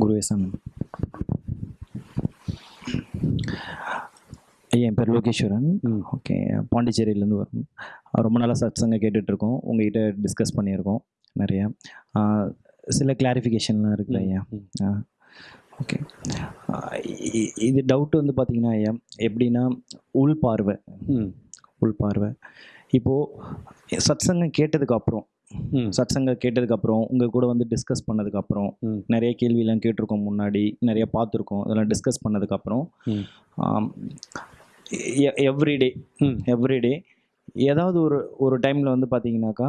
குருவே ஐயா, என் பேர் லோகேஸ்வரன். ஓகே பாண்டிச்சேரியிலேருந்து வரோம். ரொம்ப நாளாக சத்சங்க கேட்டுட்ருக்கோம். உங்ககிட்ட டிஸ்கஸ் பண்ணியிருக்கோம் நிறையா. சில கிளாரிஃபிகேஷன்லாம் இருக்குல்ல ஐயா? ஓகே. இது டவுட் வந்து பார்த்தீங்கன்னா ஐயா எப்படின்னா உள் பார்வை. உள் பார்வை. இப்போது சத்சங்கம் கேட்டதுக்கு அப்புறம் சத்சங்க கேட்டதுக்கப்புறம் உங்கள் கூட வந்து டிஸ்கஸ் பண்ணதுக்கப்புறம் நிறைய கேள்வியெல்லாம் கேட்டிருக்கோம் முன்னாடி நிறைய பார்த்துருக்கோம் அதெல்லாம் டிஸ்கஸ் பண்ணதுக்கப்புறம் எவ்ரிடே எவ்ரிடே ஏதாவது ஒரு ஒரு டைமில் வந்து பார்த்தீங்கன்னாக்கா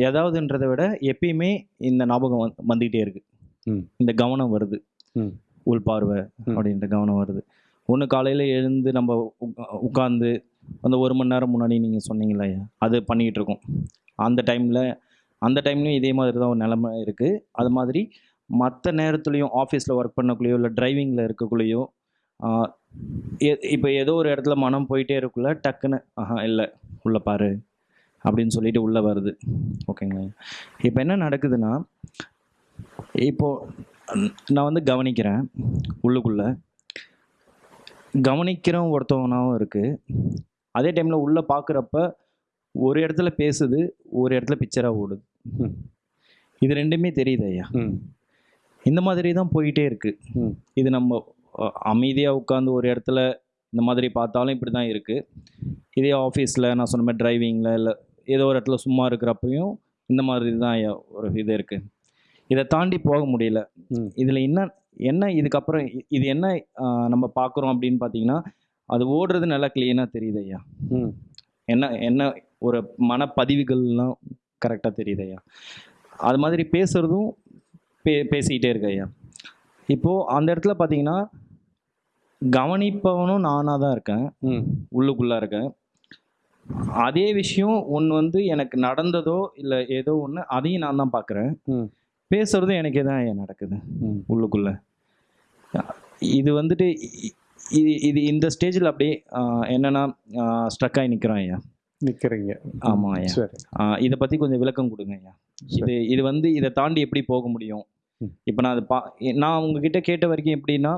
ஏதாவதுன்றதை விட எப்பயுமே இந்த ஞாபகம் வந்து வந்துக்கிட்டே இருக்குது இந்த கவனம் வருது. ம். உள் பார்வை ம். அப்படின்ற கவனம் வருது. ஒன்று காலையில் எழுந்து நம்ம உட்காந்து அந்த ஒரு மணி நேரம் முன்னாடி நீங்கள் சொன்னீங்களா அது பண்ணிகிட்டு இருக்கோம். அந்த டைமில் அந்த டைம்லையும் இதே மாதிரி தான் ஒரு நிலமை இருக்குது அது மாதிரி மற்ற நேரத்துலையும் ஆஃபீஸில் ஒர்க் பண்ணக்குள்ளேயோ இல்லை டிரைவிங்கில் இருக்கக்குள்ளேயோ இப்போ ஏதோ ஒரு இடத்துல மனம் போயிட்டே இருக்குள்ள டக்குன்னு ஆஹா இல்லை உள்ளே பாரு அப்படின்னு சொல்லிட்டு உள்ளே வருது. ஓகேங்களா? இப்போ என்ன நடக்குதுன்னா இப்போது நான் வந்து கவனிக்கிறேன் உள்ளுக்குள்ளே. கவனிக்கிறவன் ஒருத்தவனாகவும் இருக்குது அதே டைமில் உள்ளே பார்க்குறப்ப ஒரு இடத்துல பேசுது ஒரு இடத்துல பிக்சராக ஓடுது. இது ரெண்டுமே தெரியுது ஐயா. இந்த மாதிரி தான் போயிட்டே இருக்குது இது நம்ம அமைதியாக உட்காந்து ஒரு இடத்துல இந்த மாதிரி பார்த்தாலும் இப்படி தான் இருக்குது இதே ஆஃபீஸில் நான் சொன்ன மாதிரி டிரைவிங்கில் இல்லை ஏதோ ஒரு இடத்துல சும்மா இருக்கிறப்பையும் இந்த மாதிரி தான் ஒரு இது இருக்குது இதை தாண்டி போக முடியல. இதில் என்ன என்ன இதுக்கப்புறம் இது என்ன நம்ம பார்க்குறோம் அப்படின்னு பார்த்தீங்கன்னா அது ஓடுறது நல்லா க்ளீனாக தெரியுது ஐயா. ம். என்ன என்ன ஒரு மனப்பதிவுகள்லாம் கரெக்டாக தெரியுது ஐயா. அது மாதிரி பேசுகிறதும் பே பேசிக்கிட்டே இருக்கு ஐயா. இப்போது அந்த இடத்துல பார்த்தீங்கன்னா கவனிப்பவனும் நானாக தான் இருக்கேன். ம். உள்ளுக்குள்ளே இருக்கேன். அதே விஷயம் ஒன்று வந்து எனக்கு நடந்ததோ இல்லை ஏதோ ஒன்று அதையும் நான் தான் பார்க்குறேன் ம். பேசுகிறதும் எனக்கே தான் ஐயா நடக்குது. ம். உள்ளுக்குள்ள. இது வந்துட்டு இது இது இந்த ஸ்டேஜில் அப்படியே என்னன்னா ஸ்ட்ரக் ஆகி நிற்கிறோம் ஐயா. நிற்கிறீங்க ஆமா ஐயா. இதை பற்றி கொஞ்சம் விளக்கம் கொடுங்க ஐயா. இது இது வந்து இதை தாண்டி எப்படி போக முடியும். இப்போ நான் அதை பா நான் உங்ககிட்ட கேட்ட வரைக்கும் எப்படின்னா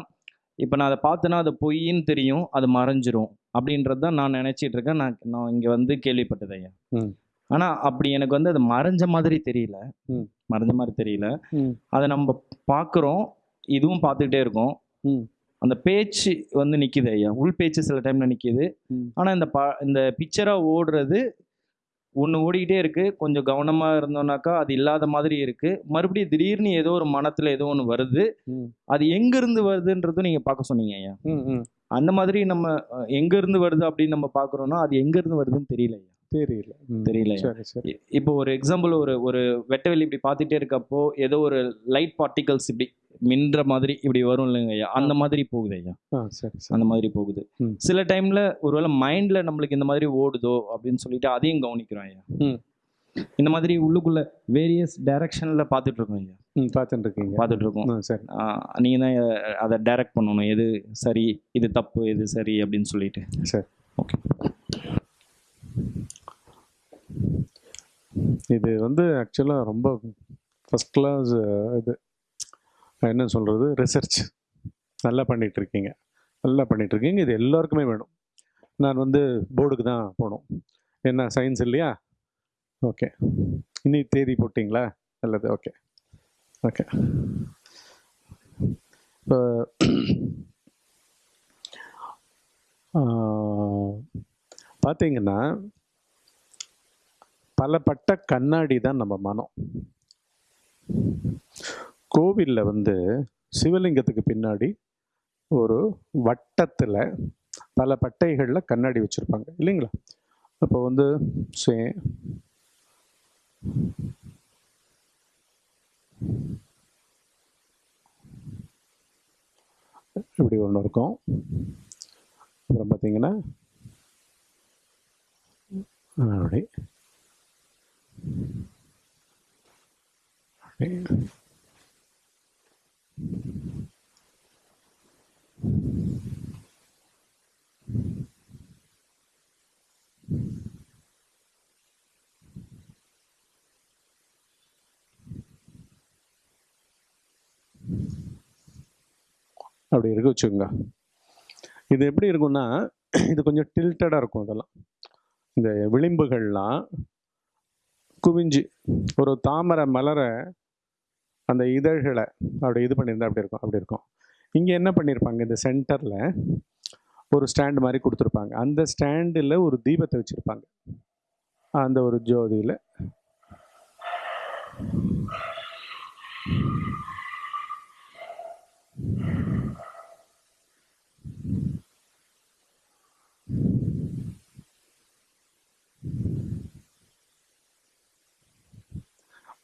இப்போ நான் அதை பார்த்தேன்னா அது பொய்ன்னு தெரியும் அது மறைஞ்சிரும் அப்படின்றது தான் நான் நினச்சிட்டு இருக்கேன். நான் நான் இங்கே வந்து கேள்விப்பட்டது ஐயா. ஆனால் அப்படி எனக்கு வந்து அது மறைஞ்ச மாதிரி தெரியல. மறைஞ்ச மாதிரி தெரியல. அதை நம்ம பார்க்குறோம் இதுவும் பார்த்துக்கிட்டே இருக்கோம். அந்த பேச்சு வந்து நிற்கிது ஐயா. உள் பேச்சு சில டைமில் நிற்கிது ஆனால் இந்த ப இந்த பிக்சராக ஓடுறது ஒன்று ஓடிக்கிட்டே இருக்குது கொஞ்சம் கவனமாக இருந்தோம்னாக்கா அது இல்லாத மாதிரி இருக்குது மறுபடியும் திடீர்னு ஏதோ ஒரு மனத்தில் ஏதோ ஒன்று வருது. அது எங்கேருந்து வருதுன்றதும் நீங்கள் பார்க்க சொன்னீங்க ஐயா. அந்த மாதிரி நம்ம எங்கேருந்து வருது அப்படின்னு நம்ம பார்க்குறோன்னா அது எங்கேருந்து வருதுன்னு தெரியல ஐயா. தெரியல. தெரியல. இப்போ ஒரு எக்ஸாம்பிள் ஒரு ஒரு வெட்டவெளி இப்படி பார்த்துட்டே இருக்கப்போ ஏதோ ஒரு லைட் பார்ட்டிகல்ஸ் இப்படி மின்ற மாதிரி இப்படி வரும் இல்லைங்க ஐயா. அந்த மாதிரி போகுது ஐயா. சரி அந்த மாதிரி போகுது. சில டைம்ல ஒருவேளை மைண்ட்ல நம்மளுக்கு இந்த மாதிரி ஓடுதோ அப்படின்னு சொல்லிட்டு அதையும் கவனிக்கிறோம் ஐயா. இந்த மாதிரி உள்ளுக்குள்ள வேரியஸ் டைரக்ஷன்ல பார்த்துட்டு இருக்கோம் ஐயா. பார்த்துட்டு இருக்கீங்க. பார்த்துட்டு இருக்கோம். சரி. நீங்க தான் அதை டைரக்ட் பண்ணணும். எது சரி இது தப்பு எது சரி அப்படின்னு சொல்லிட்டு. சரி. ஓகே இது வந்து ஆக்சுவலாக ரொம்ப ஃபஸ்ட் கிளாஸ் இது. என்ன சொல்கிறது ரிசர்ச் நல்லா பண்ணிகிட்ருக்கீங்க இருக்கீங்க நல்லா பண்ணிகிட்ருக்கீங்க இருக்கீங்க இது எல்லாருக்குமே வேணும். நான் வந்து போர்டுக்கு தான் போகணும். என்ன சயின்ஸ் இல்லையா? ஓகே இன்னைக்கு தேதி போட்டிங்களா? நல்லது. ஓகே ஓகே இப்போ பார்த்தீங்கன்னா பலப்பட்ட கண்ணாடி தான் நம்ம மனம். கோவிலில் வந்து சிவலிங்கத்துக்கு பின்னாடி ஒரு வட்டத்தில் பல பட்டைகளில் கண்ணாடி வச்சுருப்பாங்க. இல்லைங்களா? அப்போ வந்து சே இப்படி ஒன்று இருக்கும். அப்புறம் பார்த்தீங்கன்னா அப்படி. அப்படி இருக்க வச்சுக்கோங்க. இது எப்படி இருக்கும்னா இது கொஞ்சம் டில்டடாக இருக்கும் அதெல்லாம். இந்த விளிம்புகள்லாம் குவிஞ்சு ஒரு தாமரை மலரை அந்த இதழ்களை அப்படி இது பண்ணியிருந்தா அப்படி இருக்கும் அப்படி இருக்கும். இங்கே என்ன பண்ணியிருப்பாங்க இந்த சென்டரில் ஒரு ஸ்டாண்டு மாதிரி கொடுத்துருப்பாங்க. அந்த ஸ்டாண்டில் ஒரு தீபத்தை வச்சுருப்பாங்க. அந்த ஒரு ஜோதியில்.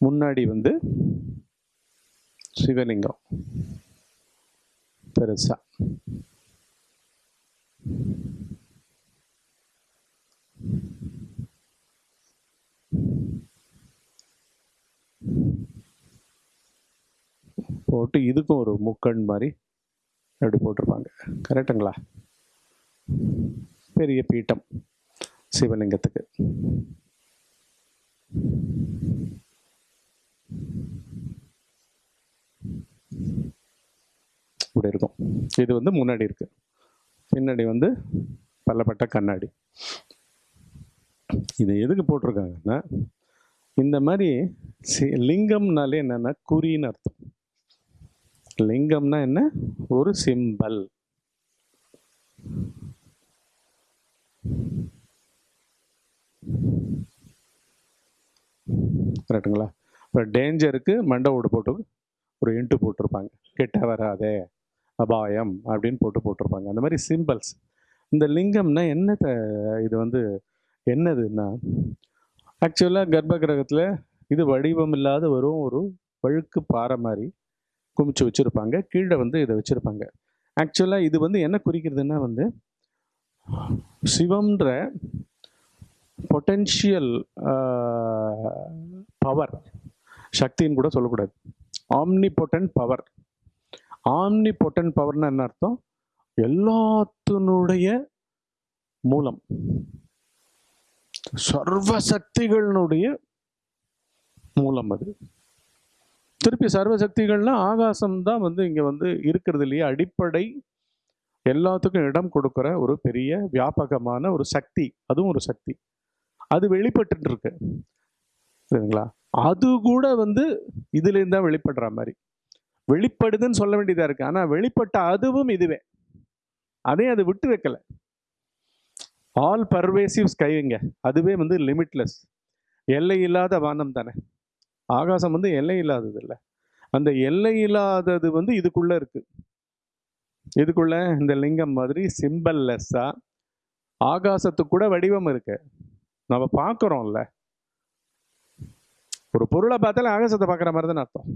முன்னாடி வந்து சிவலிங்கம். பெருசா. போட்டு இதுக்கும் ஒரு முக்கண் மாதிரி அப்படி போட்டிருப்பாங்க. கரெக்டுங்களா? பெரிய பீட்டம் சிவலிங்கத்துக்கு. இப்படி இருக்கும். இது வந்து முன்னாடி இருக்கு. பின்னாடி வந்து பல்லப்பட்ட கண்ணாடி. இது எதுக்கு போட்டிருக்காங்கன்னா இந்த மாதிரி சி- லிங்கம்னாலே என்னன்னா குறின்னு அர்த்தம். லிங்கம்னா என்ன? ஒரு சிம்பல் கரெக்டுங்களா இப்போ டேஞ்சருக்கு மண்டை ஓடு போட்டு ஒரு இன்ட்டு போட்டிருப்பாங்க. கெட்ட வராதே அபாயம் அப்படின்னு போட்டு போட்டிருப்பாங்க. அந்த மாதிரி சிம்பிள்ஸ் இந்த லிங்கம்னா என்னத்தை இது வந்து என்னதுன்னா ஆக்சுவலாக கர்ப்ப கிரகத்தில் இது வடிவம் இல்லாத வெறும் ஒரு வழுக்கு பாறை மாதிரி குமிச்சு வச்சுருப்பாங்க. கீழே வந்து இதை வச்சுருப்பாங்க. ஆக்சுவலாக இது வந்து என்ன குறிக்கிறதுன்னா வந்து சிவம்ன்ற பொட்டென்ஷியல் பவர் சக்தின்னு கூட சொல்லக்கூடாது. Omnipotent power omnipotent பவர்னா என்ன அர்த்தம்? எல்லாத்தினுடைய மூலம். சர்வ சக்திகளினுடைய மூலம் அது. திருப்பி சர்வசக்திகள்னா ஆகாசம் தான் வந்து இங்கே வந்து இருக்கிறது இல்லையா? அடிப்படை எல்லாத்துக்கும் இடம் கொடுக்குற ஒரு பெரிய வியாபகமான ஒரு சக்தி. அதுவும் ஒரு சக்தி. அது வெளிப்பட்டு இருக்கு. சரிங்களா? அது கூட வந்து இதுலேருந்து தான் வெளிப்படுற மாதிரி. வெளிப்படுதுன்னு சொல்ல வேண்டியதாக இருக்குது ஆனால் வெளிப்பட்ட அதுவும் இதுவே. அதையும் அது விட்டு வைக்கலை. ஆல் பர்வேசிவ் ஸ்கைங்க அதுவே வந்து லிமிட்லெஸ் எல்லை இல்லாத வானம் தானே. ஆகாசம் வந்து எல்லை இல்லாதது இல்லை. அந்த எல்லை இல்லாதது வந்து இதுக்குள்ளே இருக்குது இதுக்குள்ள இந்த லிங்கம் மாதிரி சிம்பிள்லெஸ்ஸாக ஆகாசத்துக்கு கூட வடிவம் இருக்குது நம்ம பார்க்குறோம்ல. ஒரு பொருளை பார்த்தாலே ஆகாசத்தை பார்க்குற மாதிரி தானே அர்த்தம்.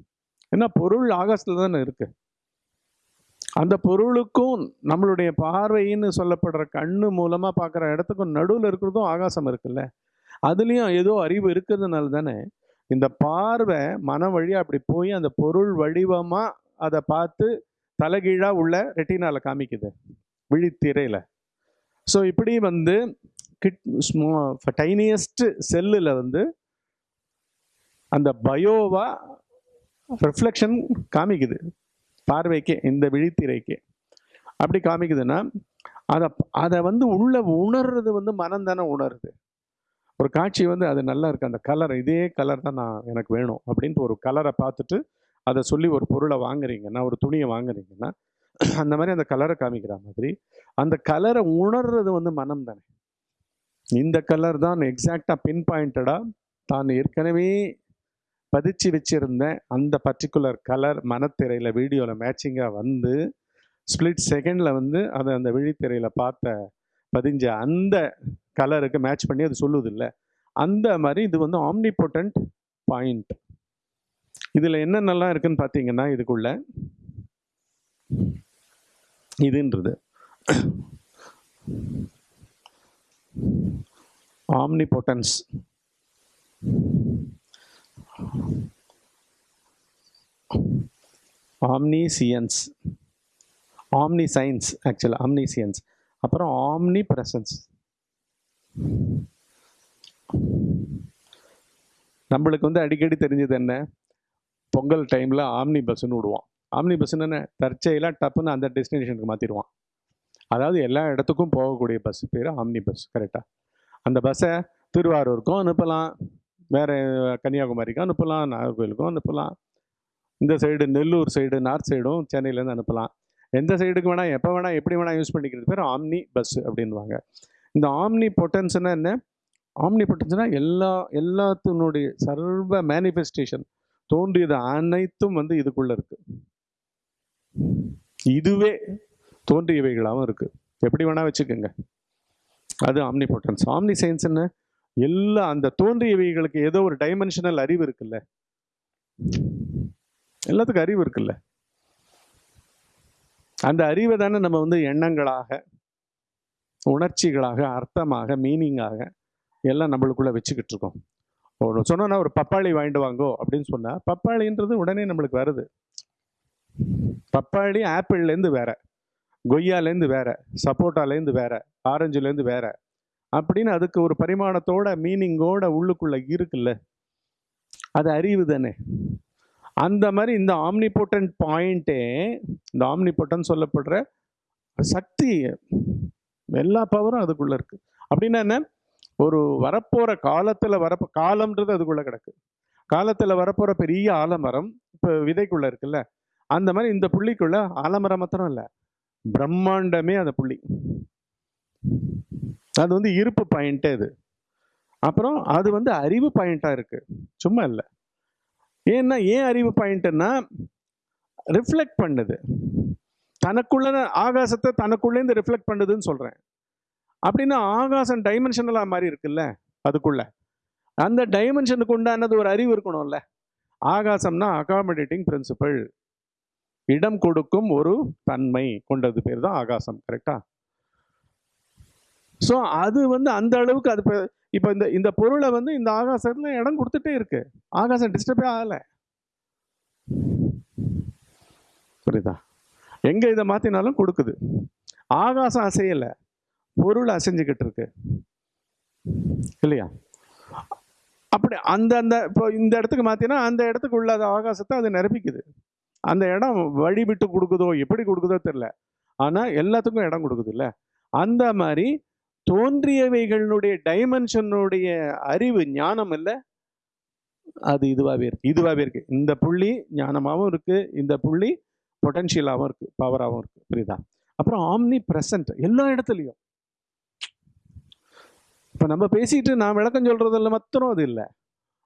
ஏன்னா பொருள் ஆகாசத்தில் தானே இருக்கு. அந்த பொருளுக்கும் நம்மளுடைய பார்வைன்னு சொல்லப்படுற கண்ணு மூலமாக பார்க்குற இடத்துக்கும் நடுவில் இருக்கிறதும் ஆகாசம் இருக்குல்ல. அதுலேயும் ஏதோ அறிவு இருக்கிறதுனால தானே இந்த பார்வை மன வழியாக அப்படி போய் அந்த பொருள் வடிவமாக அதை பார்த்து தலைகீழாக உள்ள ரெட்டினால காமிக்குது. விழித்திரையில். ஸோ இப்படி வந்து கிட் ஸ்மோ டைனியஸ்ட் செல்லில் வந்து அந்த பயோவா ரிஃப்ளெக்ஷன் காமிக்குது. பார்வைக்கே இந்த விழித்திரைக்கே. அப்படி காமிக்குதுன்னா அதை அதை வந்து உள்ள உணர்றது வந்து மனம் தானே உணருது. ஒரு காட்சி வந்து அது நல்லா இருக்குது அந்த கலர் இதே கலர் தான் நான் எனக்கு வேணும் அப்படின்ட்டு ஒரு கலரை பார்த்துட்டு அதை சொல்லி ஒரு பொருளை வாங்குறீங்கன்னா ஒரு துணியை வாங்குறீங்கன்னா அந்த மாதிரி அந்த கலரை காமிக்கிற மாதிரி அந்த கலரை உணர்றது வந்து மனம் தானே. இந்த கலர் தான் எக்ஸாக்டாக பின் பாயிண்டடாக தான் ஏற்கனவே பதிச்சு வச்சுருந்தேன் அந்த பர்டிகுலர் கலர் மனத்திரையில் வீடியோவில் மேட்சிங்காக வந்து ஸ்பிளிட் செகண்டில் வந்து அதை அந்த விழித்திரையில் பார்த்த பதிஞ்ச அந்த கலருக்கு மேட்ச் பண்ணி அது சொல்லுது இல்லை அந்த மாதிரி இது வந்து ஆம்னிபோட்டன்ட் பாயிண்ட் இதில் என்னென்னலாம் இருக்குன்னு பார்த்தீங்கன்னா இதுக்குள்ள இதுன்றது. ஆம்னிபோட்டன்ஸ் ஆம்னிசியன்ஸ் ஆம்னி சயின்ஸ் ஆக்சுவலாக ஆம்னிசியன்ஸ் அப்புறம் ஆம்னி பிரசன்ஸ் நம்மளுக்கு வந்து அடிக்கடி தெரிஞ்சது என்ன? பொங்கல் டைமில் ஆம்னி பஸ்ஸுன்னு விடுவோம் ஆம்னி பஸ்ஸுன்னு தற்செயலாக டப்புன்னு அந்த டெஸ்டினேஷனுக்கு மாற்றிடுவான் அதாவது எல்லா இடத்துக்கும் போகக்கூடிய பஸ் பேர் ஆம்னி பஸ் கரெக்டாக அந்த பஸ்ஸை திருவாரூருக்கும் அனுப்பலாம். வேறு கன்னியாகுமரிக்கும் அனுப்பலாம் நாகர்கோயிலுக்கும் அனுப்பலாம். இந்த சைடு நெல்லூர் சைடு நார்த் சைடும் சென்னையிலேருந்து அனுப்பலாம். எந்த சைடுக்கு வேணால் எப்போ வேணால் எப்படி வேணால் யூஸ் பண்ணிக்கிறது பேர் ஆம்னி பஸ் அப்படின்வாங்க இந்த ஆம்னி பொட்டன்ஸ்னா என்ன? ஆம்னி பொட்டன்ஸ்னால் எல்லா எல்லாத்தினுடைய சர்வ மேனிஃபெஸ்டேஷன் தோன்றியது அனைத்தும் வந்து இதுக்குள்ளே இருக்குது இதுவே தோன்றியவைகளாகவும் இருக்குது எப்படி வேணால் வச்சுக்கோங்க. அது ஆம்னி பொட்டன்ஸ் ஆம்னி சயின்ஸ் என்ன? எல்லா அந்த தோன்றியவைகளுக்கு ஏதோ ஒரு டைமென்ஷனல் அறிவு இருக்குல்ல? எல்லாத்துக்கும் அறிவு இருக்குல்ல? அந்த அறிவை தானே நம்ம வந்து எண்ணங்களாக உணர்ச்சிகளாக அர்த்தமாக மீனிங்காக எல்லாம் நம்மளுக்குள்ளே வச்சுக்கிட்டு இருக்கோம். ஒரு சொன்னோன்னா ஒரு பப்பாளி வாங்கிட்டு வாங்கோ அப்படின்னு சொன்னால் பப்பாளின்றது உடனே நம்மளுக்கு வருது. பப்பாளி ஆப்பிள்லேருந்து வேற கொய்யாலேருந்து வேற சப்போட்டாலேருந்து வேற ஆரஞ்சுலேருந்து வேற அப்படின்னு அதுக்கு ஒரு பரிமாணத்தோட மீனிங்கோட உள்ளுக்குள்ள இருக்குல்ல? அது அறிவு தானே. அந்த மாதிரி இந்த ஆம்னிபோட்டன் பாயிண்ட்டே இந்த ஆம்னிபோட்டன் சொல்லப்படுற சக்தி எல்லா பவரும் அதுக்குள்ள இருக்கு. அப்படின்னா என்ன? ஒரு வரப்போற காலத்துல வரப்போ காலம்ன்றது அதுக்குள்ள கிடக்கு. காலத்துல வரப்போற பெரிய ஆலமரம் இப்போ விதைக்குள்ள இருக்குல்ல? அந்த மாதிரி இந்த புள்ளிக்குள்ள ஆலமரம் மாத்திரம் இல்லை. பிரம்மாண்டமே அந்த புள்ளி. அது வந்து இருப்பு பாயிண்ட்டே இது. அப்புறம் அது வந்து அறிவு பாயிண்ட்டாக இருக்குது சும்மா இல்லை. ஏன்னா ஏன் அறிவு பாயிண்ட்டுன்னா ரிஃப்ளெக்ட் பண்ணுது. தனக்குள்ள ஆகாசத்தை தனக்குள்ளேருந்து ரிஃப்ளெக்ட் பண்ணுதுன்னு சொல்கிறேன் அப்படின்னா ஆகாசம் டைமென்ஷனலாக மாதிரி இருக்குல்ல அதுக்குள்ள. அந்த டைமென்ஷனுக்கு உண்டானது ஒரு அறிவு இருக்கணும்ல. ஆகாசம்னா அகாமடேட்டிங் பிரின்சிபல் இடம் கொடுக்கும் ஒரு தன்மை கொண்டது பேர் தான் ஆகாசம் கரெக்டா ஸோ அது வந்து அந்த அளவுக்கு அது இப்போ இப்போ இந்த இந்த பொருளை வந்து இந்த ஆகாசத்தில் இடம் கொடுத்துட்டே இருக்கு. ஆகாசம் டிஸ்டர்பே ஆகலை. புரியுதா? எங்கே இதை மாற்றினாலும் கொடுக்குது. ஆகாசம் அசையலை. பொருள் அசைஞ்சுக்கிட்டு இருக்கு. இல்லையா? அப்படி அந்த அந்த இப்போ இந்த இடத்துக்கு மாற்றினா அந்த இடத்துக்கு உள்ள அந்த ஆகாசத்தை அது நிரப்பிக்குது. அந்த இடம் வழி விட்டு கொடுக்குதோ எப்படி கொடுக்குதோ தெரில ஆனால் எல்லாத்துக்கும் இடம் கொடுக்குது இல்லை? அந்த மாதிரி தோன்றியவைகளுடைய டைமென்ஷனுடைய அறிவு ஞானம் இல்லை. அது இதுவாகவே இருக்குது இதுவாகவே இருக்குது இந்த புள்ளி ஞானமாகவும் இருக்குது இந்த புள்ளி பொட்டன்ஷியலாகவும் இருக்குது பவராகவும் இருக்குது புரியுதா? அப்புறம் ஆம்னி ப்ரெசன்ட் எல்லா இடத்துலையும். இப்போ நம்ம பேசிட்டு நான் விளக்கம் சொல்கிறதில்ல மாத்திரம் அது இல்லை.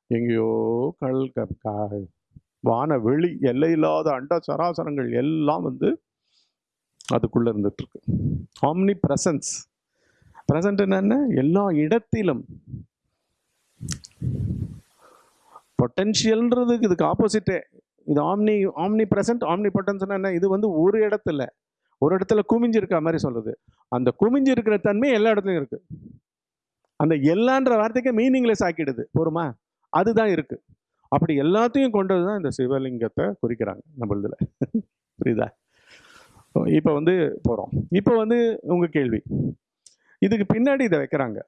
எங்கேயோ கல் க- வான வெளி எல்லையில்லாத அண்ட சராசரங்கள் எல்லாம் வந்து அதுக்குள்ளே இருந்துகிட்ருக்கு ஆம்னி ப்ரெசன்ஸ் பிரசன்ட் என்ன? எல்லா இடத்திலும். பொட்டன்ஷியல்ன்றதுக்கு இதுக்கு ஆப்போசிட்டே இது ஆம்னி ஆம்னி பிரசன்ட் ஆம்னி பொட்டன்ஸ்னா என்ன? இது வந்து ஒரு இடத்துல. ஒரு இடத்துல குமிஞ்சிருக்க மாதிரி சொல்லுது அந்த குமிஞ்சு இருக்கிற தன்மை எல்லா இடத்துலையும் இருக்கு. அந்த எல்லான்ற வார்த்தைக்கு மீனிங்லெஸ் ஆக்கிடுது. போருமா? அதுதான் இருக்கு. அப்படி எல்லாத்தையும் கொண்டது தான் இந்த சிவலிங்கத்தை குறிக்கிறாங்க நம்மளதுல புரியுதா? இப்போ வந்து போகிறோம் இப்போ வந்து உங்கள் கேள்வி. இதுக்கு பின்னாடி இதை வைக்கிறாங்க.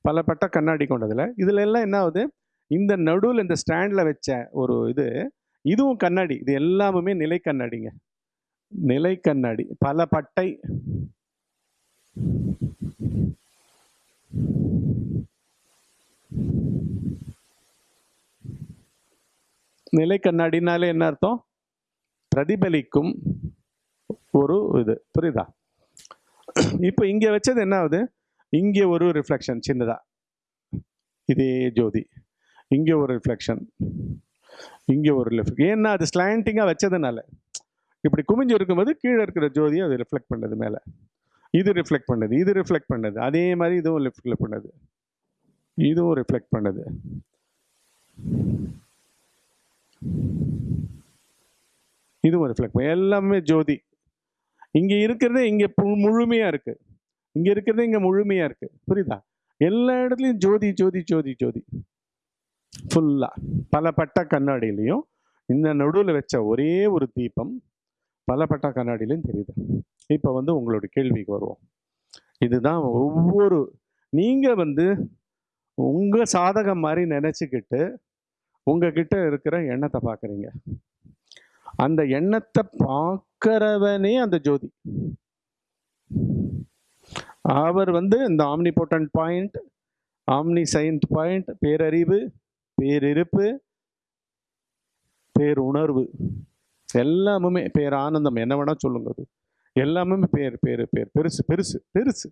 பல பட்ட கண்ணாடி கொண்டதில். இதில் எல்லாம் என்ன ஆகுது? இந்த நடுவில் இந்த ஸ்டாண்டில் வச்ச ஒரு இது இதுவும் கண்ணாடி. இது எல்லாமுமே நிலை கண்ணாடிங்க. நிலை கண்ணாடி. பல பட்டை. நிலை கண்ணாடினாலே என்ன அர்த்தம்? பிரதிபலிக்கும் ஒரு இது. புரியுதா? இப்போ இங்கே வச்சது என்ன ஆகுது இங்கே ஒரு ரிஃப்ளெக்ஷன் சின்னதாக இதே ஜோதி. இங்கே ஒரு ரிஃப்ளெக்ஷன் இங்கே ஒரு ரிஃப்ளெக்ட் ஏன்னா அது ஸ்லாண்டிங்காக வச்சதுனால. இப்படி குமிஞ்சு இருக்கும்போது கீழே இருக்கிற ஜோதியை அது ரிஃப்ளெக்ட் பண்ணுது மேலே. இது ரிஃப்ளெக்ட் பண்ணுது இது ரிஃப்ளெக்ட் பண்ணுது. அதே மாதிரி இதுவும் ரிஃப்ளெக்ட் பண்ணுது. இதுவும் ரிஃப்ளெக்ட் பண்ணுது. இதுவும் ரிஃப்ளெக்ட் பண்ணு எல்லாமே ஜோதி. இங்கே இருக்கிறது இங்கே முழுமையாக இருக்குது இங்கே இருக்கிறது இங்கே முழுமையாக இருக்குது புரியுதா? எல்லா இடத்துலையும் ஜோதி ஜோதி ஜோதி ஜோதி. ஃபுல்லாக பல பட்ட கண்ணாடியிலையும் இந்த நடுவில் வச்ச ஒரே ஒரு தீபம் பல பட்ட கண்ணாடியிலையும் தெரியுது. இப்போ வந்து உங்களோட கேள்விக்கு வருவோம். இதுதான் ஒவ்வொரு நீங்கள் வந்து உங்கள் சாதகம் மாதிரி நினச்சிக்கிட்டு உங்ககிட்ட இருக்கிற எண்ணத்தை பார்க்குறீங்க அந்த எண்ணத்தை பார்க்கறவனே அந்த ஜோதி. அவர் வந்து இந்த omnipotent point omniscient point பேரறிவு பேரிருப்பு பேருணர்வு. எல்லாமுமே பேர் ஆனந்தம் என்ன வேணா சொல்லுங்க அது. எல்லாமே பேர் பேர் பேர் பெருசு பெருசு பெருசு.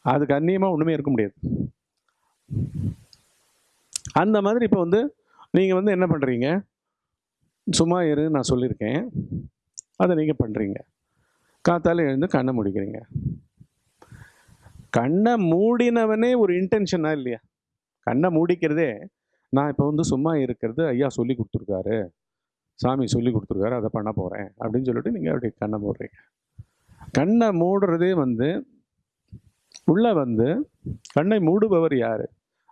அதுக்கு அந்நியமாக ஒன்றுமே இருக்க முடியாது. அந்த மாதிரி இப்போ வந்து நீங்கள் வந்து என்ன பண்ணுறீங்க சும்மா இரு நான் சொல்லியிருக்கேன். அதை நீங்கள் பண்ணுறீங்க காத்தால் எழுந்து கண்ணை முடிக்கிறீங்க. கண்ணை மூடினவனே ஒரு இன்டென்ஷனா இல்லையா? கண்ணை மூடிக்கிறதே நான் இப்போ வந்து சும்மா இருக்கிறது ஐயா சொல்லி கொடுத்துருக்காரு. சாமி சொல்லி கொடுத்துருக்காரு அதை பண்ண போகிறேன் அப்படின்னு சொல்லிட்டு நீங்கள் அப்படி கண்ணை மூடுறீங்க. கண்ணை மூடுறதே வந்து உள்ளே வந்து கண்ணை மூடுபவர் யார்?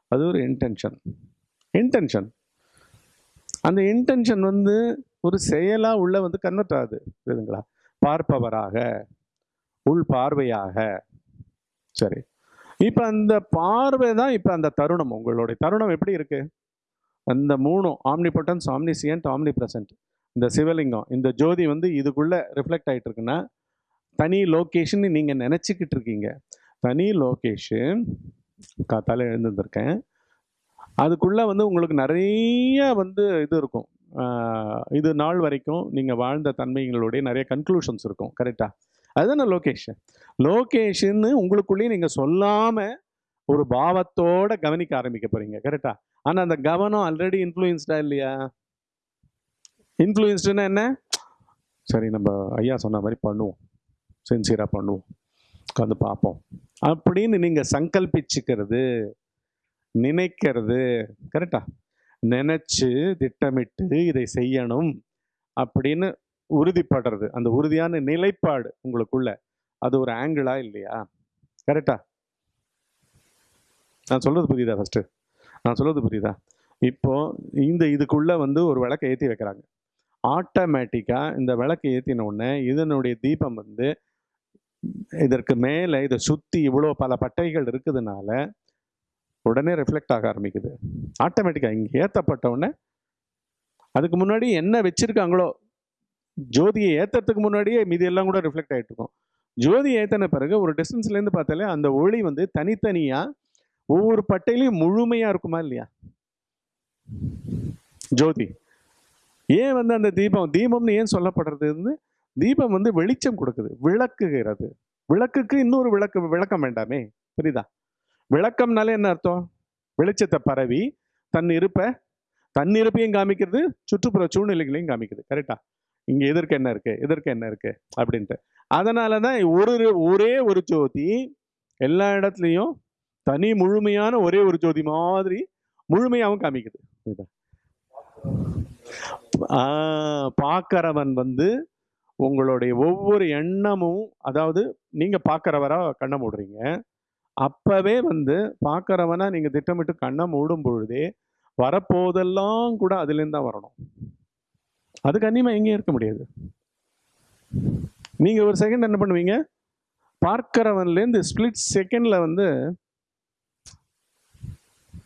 அது ஒரு இன்டென்ஷன் இன்டென்ஷன் அந்த இன்டென்ஷன் வந்து ஒரு செயலாக உள்ள வந்து கன்வெர்ட் ஆகுது புரியுதுங்களா? பார்ப்பவராக உள் பார்வையாக. சரி. இப்போ அந்த பார்வை தான் இப்போ அந்த தருணம். உங்களுடைய தருணம் எப்படி இருக்குது அந்த மூணும் ஆம்னிபொட்டன்ஸ் ஆம்னிசியன்ட் ஆம்னி பிரசன்ட் இந்த சிவலிங்கம் இந்த ஜோதி வந்து இதுக்குள்ளே ரிஃப்ளெக்ட் ஆகிட்டு இருக்குன்னா தனி லொக்கேஷன் நீங்கள் நினச்சிக்கிட்டு இருக்கீங்க. தனி லொக்கேஷன் காத்தால எழுந்திருந்திருக்கேன். அதுக்குள்ளே வந்து உங்களுக்கு நிறைய வந்து இது இருக்கும். இது நாள் வரைக்கும் நீங்கள் வாழ்ந்த தன்மைகளுடைய நிறைய கன்க்ளூஷன்ஸ் இருக்கும். கரெக்டாக அதுதானே லொக்கேஷன் லொக்கேஷன்னு உங்களுக்குள்ளேயே நீங்கள் சொல்லாமல் ஒரு பாவத்தோட கவனிக்க ஆரம்பிக்க போகிறீங்க கரெக்டாக ஆனால் அந்த கவனம் ஆல்ரெடி இன்ஃப்ளூயன்ஸ்டா இல்லையா? இன்ஃப்ளூயன்ஸ்டுன்னா என்ன? சரி நம்ம ஐயா சொன்ன மாதிரி பண்ணுவோம். சின்சியராக பண்ணுவோம். உட்காந்து பார்ப்போம். அப்படின்னு நீங்கள் சங்கல்பிச்சுக்கிறது நினைக்கிறது. கரெக்டா நினச்சி திட்டமிட்டு இதை செய்யணும் அப்படின்னு உறுதிப்படுறது. அந்த உறுதியான நிலைப்பாடு உங்களுக்குள்ள. அது ஒரு ஆங்கிளா இல்லையா? கரெக்டா நான் சொல்றது புரியுதா ஃபஸ்ட்டு நான் சொல்றது புரியுதா? இப்போ இந்த இதுக்குள்ள வந்து ஒரு விளக்கை ஏற்றி வைக்கிறாங்க. ஆட்டோமேட்டிக்காக இந்த விளக்கை ஏற்றின உடனே இதனுடைய தீபம் வந்து இதற்கு மேலே இதை சுற்றி இவ்வளோ பல பட்டைகள் இருக்குதுனால உடனே ரிஃப்ளெக்ட் ஆக ஆரம்பிக்குது. ஆட்டோமேட்டிக்காக இங்கே ஏற்றப்பட்ட உடனே அதுக்கு முன்னாடி என்ன வச்சுருக்காங்களோ ஜோதியை ஏற்றுறதுக்கு முன்னாடியே மீதி எல்லாம் கூட ரிஃப்ளெக்ட் ஆகிட்டு இருக்கும். ஜோதி ஏற்றின பிறகு ஒரு டிஸ்டன்ஸ்லேருந்து பார்த்தாலே அந்த ஒளி வந்து தனித்தனியாக ஒவ்வொரு பட்டையிலையும் முழுமையாக இருக்குமா இல்லையா? ஜோதி ஏன் வந்து அந்த தீபம் தீபம்னு ஏன் சொல்லப்படுறது வந்து தீபம் வந்து வெளிச்சம் கொடுக்குது விளக்குகிறது. விளக்குக்கு இன்னொரு விளக்கு விளக்கம் வேண்டாமே புரியுதா? விளக்கம்னாலே என்ன அர்த்தம்? வெளிச்சத்தை பரவி தன் இருப்ப தன் இருப்பையும் காமிக்கிறது சுற்றுப்புற சூழ்நிலைகளையும் காமிக்குது கரெக்டா இங்க எதற்கு என்ன இருக்கு? எதற்கு என்ன இருக்கு? அப்படின்ட்டு. அதனால தான் ஒரு ஒரே ஒரு ஜோதி எல்லா இடத்துலையும் தனி முழுமையான ஒரே ஒரு ஜோதி மாதிரி முழுமையாகவும் காமிக்குது. பார்க்கறவன் வந்து உங்களுடைய ஒவ்வொரு எண்ணமும் அதாவது நீங்க பார்க்கறவரா கண்ண மூடுறீங்க. அப்பவே வந்து பார்க்குறவனா நீங்கள் திட்டமிட்டு கண்ணை மூடும் பொழுதே வரப்போதெல்லாம் கூட அதுலேருந்து தான் வரணும். அதுக்கு அந்நியமா எங்கேயும் இருக்க முடியாது. நீங்கள் ஒரு செகண்ட் என்ன பண்ணுவீங்க? பார்க்குறவன்லேருந்து ஸ்பிளிட் செகண்டில் வந்து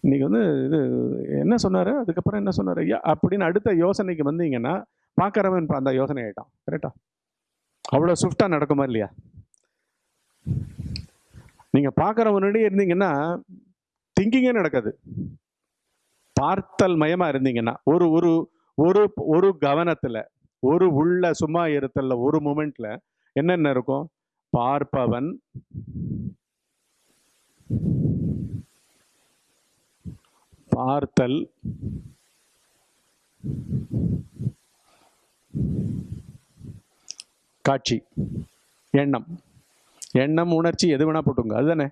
இன்னைக்கு வந்து இது என்ன சொன்னார்? அதுக்கப்புறம் என்ன சொன்னார்? ஐயா அப்படின்னு அடுத்த யோசனைக்கு வந்தீங்கன்னா பார்க்கறவன் இப்போ அந்த யோசனை ஆயிட்டான். கரெக்டா அவ்வளோ ஸ்விஃப்டாக நடக்குமா இல்லையா? நீங்க பார்க்கறவனுடைய இருந்தீங்கன்னா திங்கிங்கே நடக்காது. பார்த்தல் மயமா இருந்தீங்கன்னா ஒரு ஒரு ஒரு ஒரு கவனத்துல ஒரு உள்ள சும்மா இருத்தல ஒரு மூமெண்ட்ல என்னென்ன இருக்கும்? பார்ப்பவன் பார்த்தல் காட்சி எண்ணம். எண்ணம் உணர்ச்சி எது வேணா போட்டுங்க அதுதானே?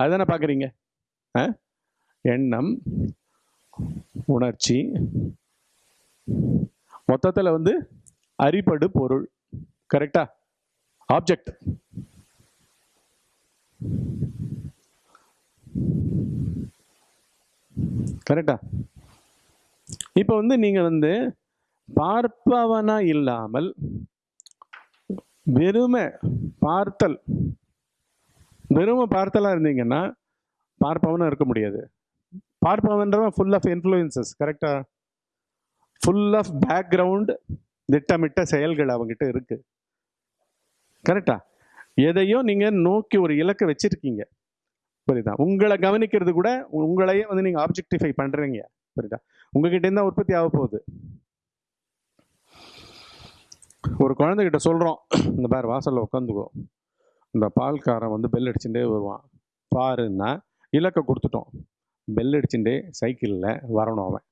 அதுதானே பார்க்குறீங்க? ஆ? எண்ணம் உணர்ச்சி மொத்தத்தில் வந்து அரிபடு பொருள். கரெக்டா ஆப்ஜெக்ட் கரெக்டா இப்போ வந்து நீங்கள் வந்து பார்ப்பவனா இல்லாமல் வெறுமை பார்த்தல் வெறுமை பார்த்தலாம் இருந்தீங்கன்னா பார்ப்பவனா இருக்க முடியாது. பார்ப்பவன்றவன் ஃபுல் ஆஃப் இன்ஃப்ளூயன்சஸ் கரெக்டா ஃபுல் ஆஃப் பேக்ரவுண்ட் திட்டமிட்ட செயல்கள் அவங்ககிட்ட இருக்கு. கரெக்டா எதையோ நீங்க நோக்கி ஒரு இலக்கை வச்சிருக்கீங்க. புரியுதா? உங்களை கவனிக்கிறது கூட உங்களையே வந்து நீங்க ஆப்ஜெக்டிஃபை பண்றீங்க. புரியுதா? உங்ககிட்ட இருந்தா உற்பத்தி ஆக போகுது. ஒரு குழந்தைகிட்ட சொல்றோம். இந்த பேர் வாசல்ல உட்காந்துக்கோ இந்த பால்காரன் வந்து பெல் அடிச்சுட்டே வருவான். பாருன்னா இலக்கை கொடுத்துட்டோம். பெல் அடிச்சுட்டே சைக்கிளில் வரணும் அவன்.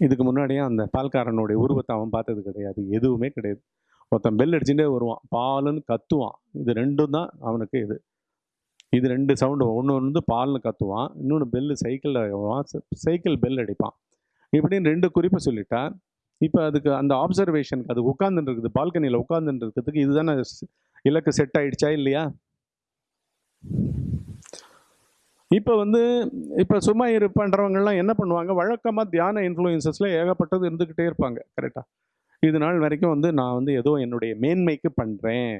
இதுக்கு முன்னாடியே அந்த பால்காரனுடைய உருவத்தை அவன் பார்த்தது கிடையாது. எதுவுமே கிடையாது. ஒருத்தன் பெல் அடிச்சுட்டே வருவான். பாலுன்னு கத்துவான். இது ரெண்டும் தான் அவனுக்கு இது. இது ரெண்டு சவுண்டு ஒன்று வந்து பால்னு கத்துவான். இன்னொன்று பெல்லு சைக்கிளில் சைக்கிள் பெல் அடிப்பான். இப்படின்னு ரெண்டு குறிப்பு சொல்லிட்டா இப்போ அதுக்கு அந்த ஆப்சர்வேஷனுக்கு அது உட்காந்துட்டு இருக்குது. பால்கனியில் உட்காந்துட்டு இருக்கிறதுக்கு இதுதானே இலக்கு செட் ஆயிடுச்சா இல்லையா? இப்போ வந்து இப்போ சும்மா இரு என்ன பண்ணுவாங்க? வழக்கமாக தியான இன்ஃப்ளூயன்சஸில் ஏகப்பட்டது இருந்துக்கிட்டே இருப்பாங்க கரெக்டாக இது நாள் வரைக்கும் வந்து நான் வந்து ஏதோ என்னுடைய மேன்மைக்கு பண்ணுறேன்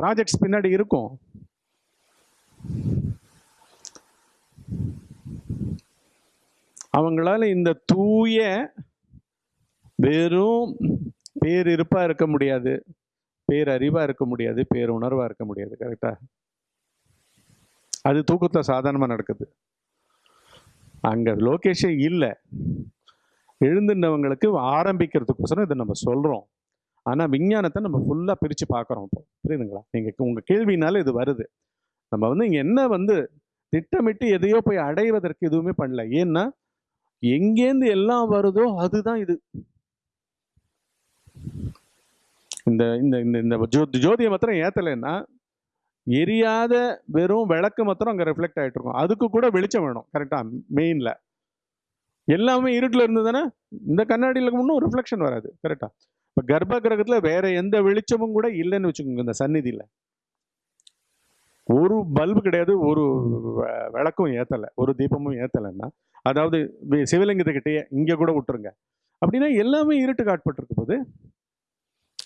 ப்ராஜெக்ட்ஸ் பின்னாடி இருக்கும். அவங்களால இந்த தூய வெறும் பேரிருப்பாக இருக்க முடியாது. பேரறிவாக இருக்க முடியாது பேருணர்வாக இருக்க முடியாது கரெக்டாக அது தூக்கத்தில் சாதாரணமாக நடக்குது. அங்கே லோகேஷே இல்லை. எழுந்துனவங்களுக்கு ஆரம்பிக்கிறதுக்கோசரம் இதை நம்ம சொல்கிறோம் ஆனால் விஞ்ஞானத்தை நம்ம ஃபுல்லாக பிரித்து பார்க்குறோம் இப்போ. புரியுதுங்களா? நீங்கள் உங்கள் கேள்வினால இது வருது. நம்ம வந்து இங்கே என்ன வந்து திட்டமிட்டு எதையோ போய் அடைவதற்கு எதுவுமே பண்ணல. ஏன்னா எங்கேருந்து எல்லாம் வருதோ அதுதான் இது. இந்த இந்த இந்த இந்த ஜோ ஜோதியை மாத்திரம் ஏற்றலைன்னா எரியாத வெறும் விளக்கு மாத்திரம் அங்கே ரிஃப்ளெக்ட் ஆகிட்டு இருக்கும். அதுக்கு கூட வெளிச்சம் வேணும் கரெக்டாக மெயினில் எல்லாமே இருட்டில் இருந்ததுன்னா இந்த கண்ணாடியில் ஒன்றும் ரிஃப்ளெக்ஷன் வராது கரெக்டாக இப்போ கர்ப்ப கிரகத்தில் வேற எந்த வெளிச்சமும் கூட இல்லைன்னு வச்சுக்கோங்க இந்த சந்நிதியில். ஒரு பல்பு கிடையாது ஒரு வ- விளக்கும் ஏற்றலை ஒரு தீபமும் ஏற்றலைன்னா அதாவது சிவலிங்கத்துக்கிட்டேயே இங்கே கூட விட்டுருங்க. அப்படின்னா எல்லாமே இருட்டு ஆட்பட்டிருக்கு போது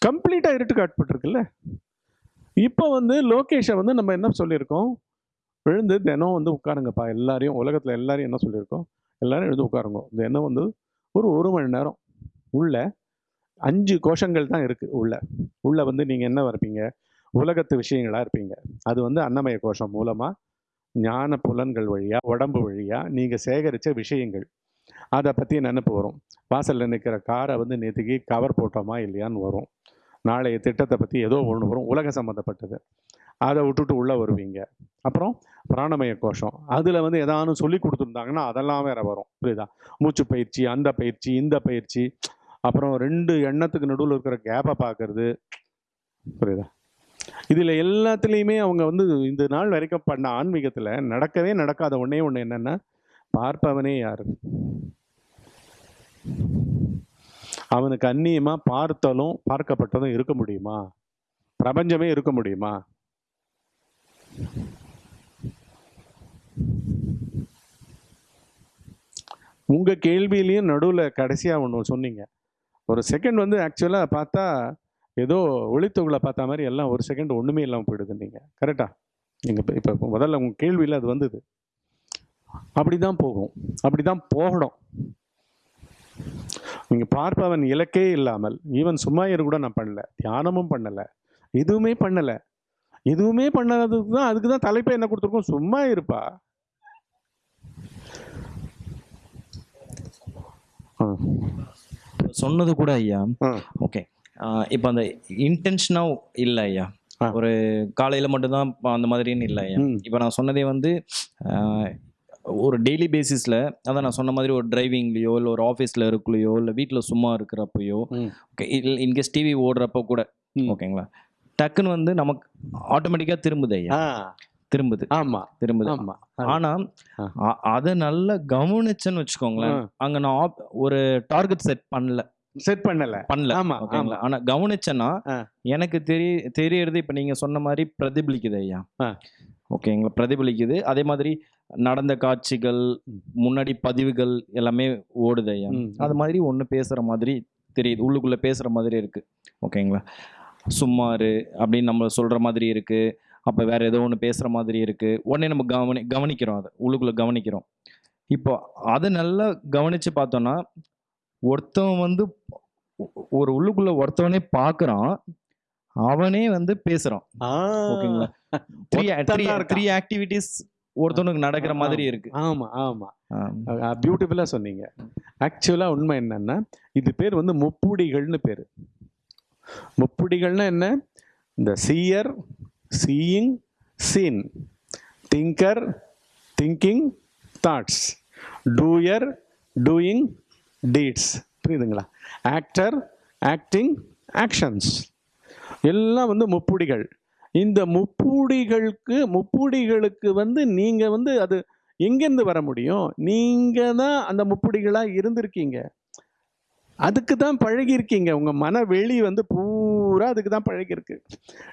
கம்ப்ளீட்டாக இருட்டுக்கு ஆட்பட்டிருக்குல்ல இப்போ வந்து லோகேஷை வந்து நம்ம என்ன சொல்லியிருக்கோம்? எழுந்து தினம் வந்து உட்காருங்கப்பா. எல்லாரையும் உலகத்தில் எல்லாரையும் என்ன சொல்லியிருக்கோம்? எல்லாரும் எழுந்து உட்காருங்க. இந்த வந்து ஒரு ஒரு மணி நேரம் உள்ள அஞ்சு கோஷங்கள் தான் இருக்குது உள்ள. உள்ள வந்து நீங்கள் என்ன இருப்பீங்க உலகத்து விஷயங்களாக இருப்பீங்க. அது வந்து அன்னமய கோஷம் மூலமாக ஞான புலன்கள் வழியாக உடம்பு வழியாக நீங்கள் சேகரித்த விஷயங்கள். அதை பற்றி நினப்பு வரும். வாசலில் நிற்கிற காரை வந்து நேற்றுக்கு கவர் போட்டோமா இல்லையான்னு வரும். நாளைய திட்டத்தை பற்றி ஏதோ ஒன்று வரும். உலக சம்மந்தப்பட்டது அதை விட்டுட்டு உள்ளே வருவீங்க. அப்புறம் பிராணமய கோஷம். அதில் வந்து எதானும் சொல்லி கொடுத்துருந்தாங்கன்னா அதெல்லாம் வேற வரும். புரியுதா? மூச்சு பயிற்சி அந்த பயிற்சி இந்த பயிற்சி. அப்புறம் ரெண்டு எண்ணத்துக்கு நடுவில் இருக்கிற கேப்பை பார்க்கறது. புரியுதா? இதில் எல்லாத்துலேயுமே அவங்க வந்து இந்த நாள் வரைக்கும் பண்ண ஆன்மீகத்தில் நடக்கவே நடக்காத ஒன்றே ஒன்று என்னென்னா பார்ப்பவனே யார்? அவனுக்கு அந்நியமாக பார்த்தலும் பார்க்கப்பட்டதும் இருக்க முடியுமா? பிரபஞ்சமே இருக்க முடியுமா? உங்க கேள்வியிலையும் நடுவில் கடைசியாக ஒன்று சொன்னீங்க. ஒரு செகண்ட் வந்து ஆக்சுவலாக பார்த்தா ஏதோ ஒளித்தொகுலை பார்த்த மாதிரி எல்லாம் ஒரு செகண்ட் ஒன்றுமே இல்லாமல் போயிடுது நீங்கள் கரெக்டா நீங்கள் இப்போ இப்போ முதல்ல உங்கள் கேள்வியில் அது வந்தது. அப்படி தான் போகும். அப்படி தான் போகணும். நீங்கள் பார்ப்பவன் இலக்கே இல்லாமல் ஈவன் சும்மா இரு கூட நான் பண்ணல தியானமும் பண்ணலை எதுவுமே பண்ணலை. எதுவுமே பண்ணாததுக்கு தான் அதுக்கு தான் தலைப்பை என்ன கொடுத்துருக்கோம்? சும்மா இருப்பா. சொன்னது கூட ஐயா. ஓகே. இப்போ அந்த இன்டென்ஷனாக இல்லை ஐயா. ஒரு காலையில் மட்டும்தான் அந்த மாதிரின்னு இல்லை ஐயா. இப்போ நான் சொன்னதே வந்து ஒரு டெய்லி பேசிஸில் அதான் நான் சொன்ன மாதிரி ஒரு டிரைவிங்லேயோ இல்லை ஒரு ஆஃபீஸில் இருக்குலையோ இல்லை வீட்டில் சும்மா இருக்கிறப்பையோ. ஓகே இன்கேஸ் டிவி ஓடுறப்போ கூட. ஓகேங்களா டக்குன்னு வந்து நமக்கு ஆட்டோமேட்டிக்காக திரும்புது ஐயா. திரும்புது. ஆமா. திரும்புது. ஆமா. ஆனா அதை நல்லா கவனிச்சேன்னு வச்சுக்கோங்களேன். அங்க நான் ஒரு டார்கெட் செட் பண்ணல. செட் பண்ணல. பண்ணல. ஆமா ஓகேங்களா? ஆனா கவனிச்சேன்னா. எனக்கு தெரிய தெரியறது இப்ப நீங்க சொன்ன மாதிரி பிரதிபலிக்குது ஐயா. ஓகேங்களா? பிரதிபலிக்குது. அதே மாதிரி நடந்த காட்சிகள். முன்னாடி பதிவுகள் எல்லாமே ஓடுது ஐயா. அது மாதிரி ஒன்று பேசுற மாதிரி தெரியுது. உள்ளுக்குள்ள பேசுற மாதிரி இருக்கு. ஓகேங்களா? சும்மாரு அப்படின்னு நம்ம சொல்ற மாதிரி இருக்கு. அப்போ வேற ஏதோ ஒன்று பேசுற மாதிரி இருக்கு. உடனே நம்ம கவனி கவனிக்கிறோம் அதை. உள்ளுக்குள்ள கவனிக்கிறோம். இப்போ அதை நல்லா கவனிச்சு பார்த்தோம்னா ஒருத்தவன் வந்து ஒரு உள்ளுக்குள்ள ஒருத்தவனே பார்க்கறான் அவனே வந்து பேசுறான். ஓகேங்களா? த்ரீ ஆக்டிவிட்டிஸ் ஒருத்தவனுக்கு நடக்கிற மாதிரி இருக்கு. ஆமா ஆமா. பியூட்டிஃபுல்லாக சொன்னீங்க. ஆக்சுவலாக உண்மை என்னன்னா இது பேர் வந்து முப்புடிகள்னு பேர். முப்புடிகள்னா என்ன? இந்த seer seeing seen thinker thinking thoughts doer doing deeds புரியுதுங்களா? ஆக்டர் ஆக்டிங் ஆக்ஷன்ஸ் எல்லாம் வந்து முப்புடிகள். இந்த முப்புடிகளுக்கு முப்புடிகளுக்கு வந்து நீங்கள் வந்து அது எங்கேருந்து வர முடியும்? நீங்கள் தான் அந்த முப்புடிகளாக இருந்திருக்கீங்க. அதுக்கு தான் பழகியிருக்கீங்க. உங்கள் மன வெளி வந்து பூரா அதுக்கு தான் பழகியிருக்கு.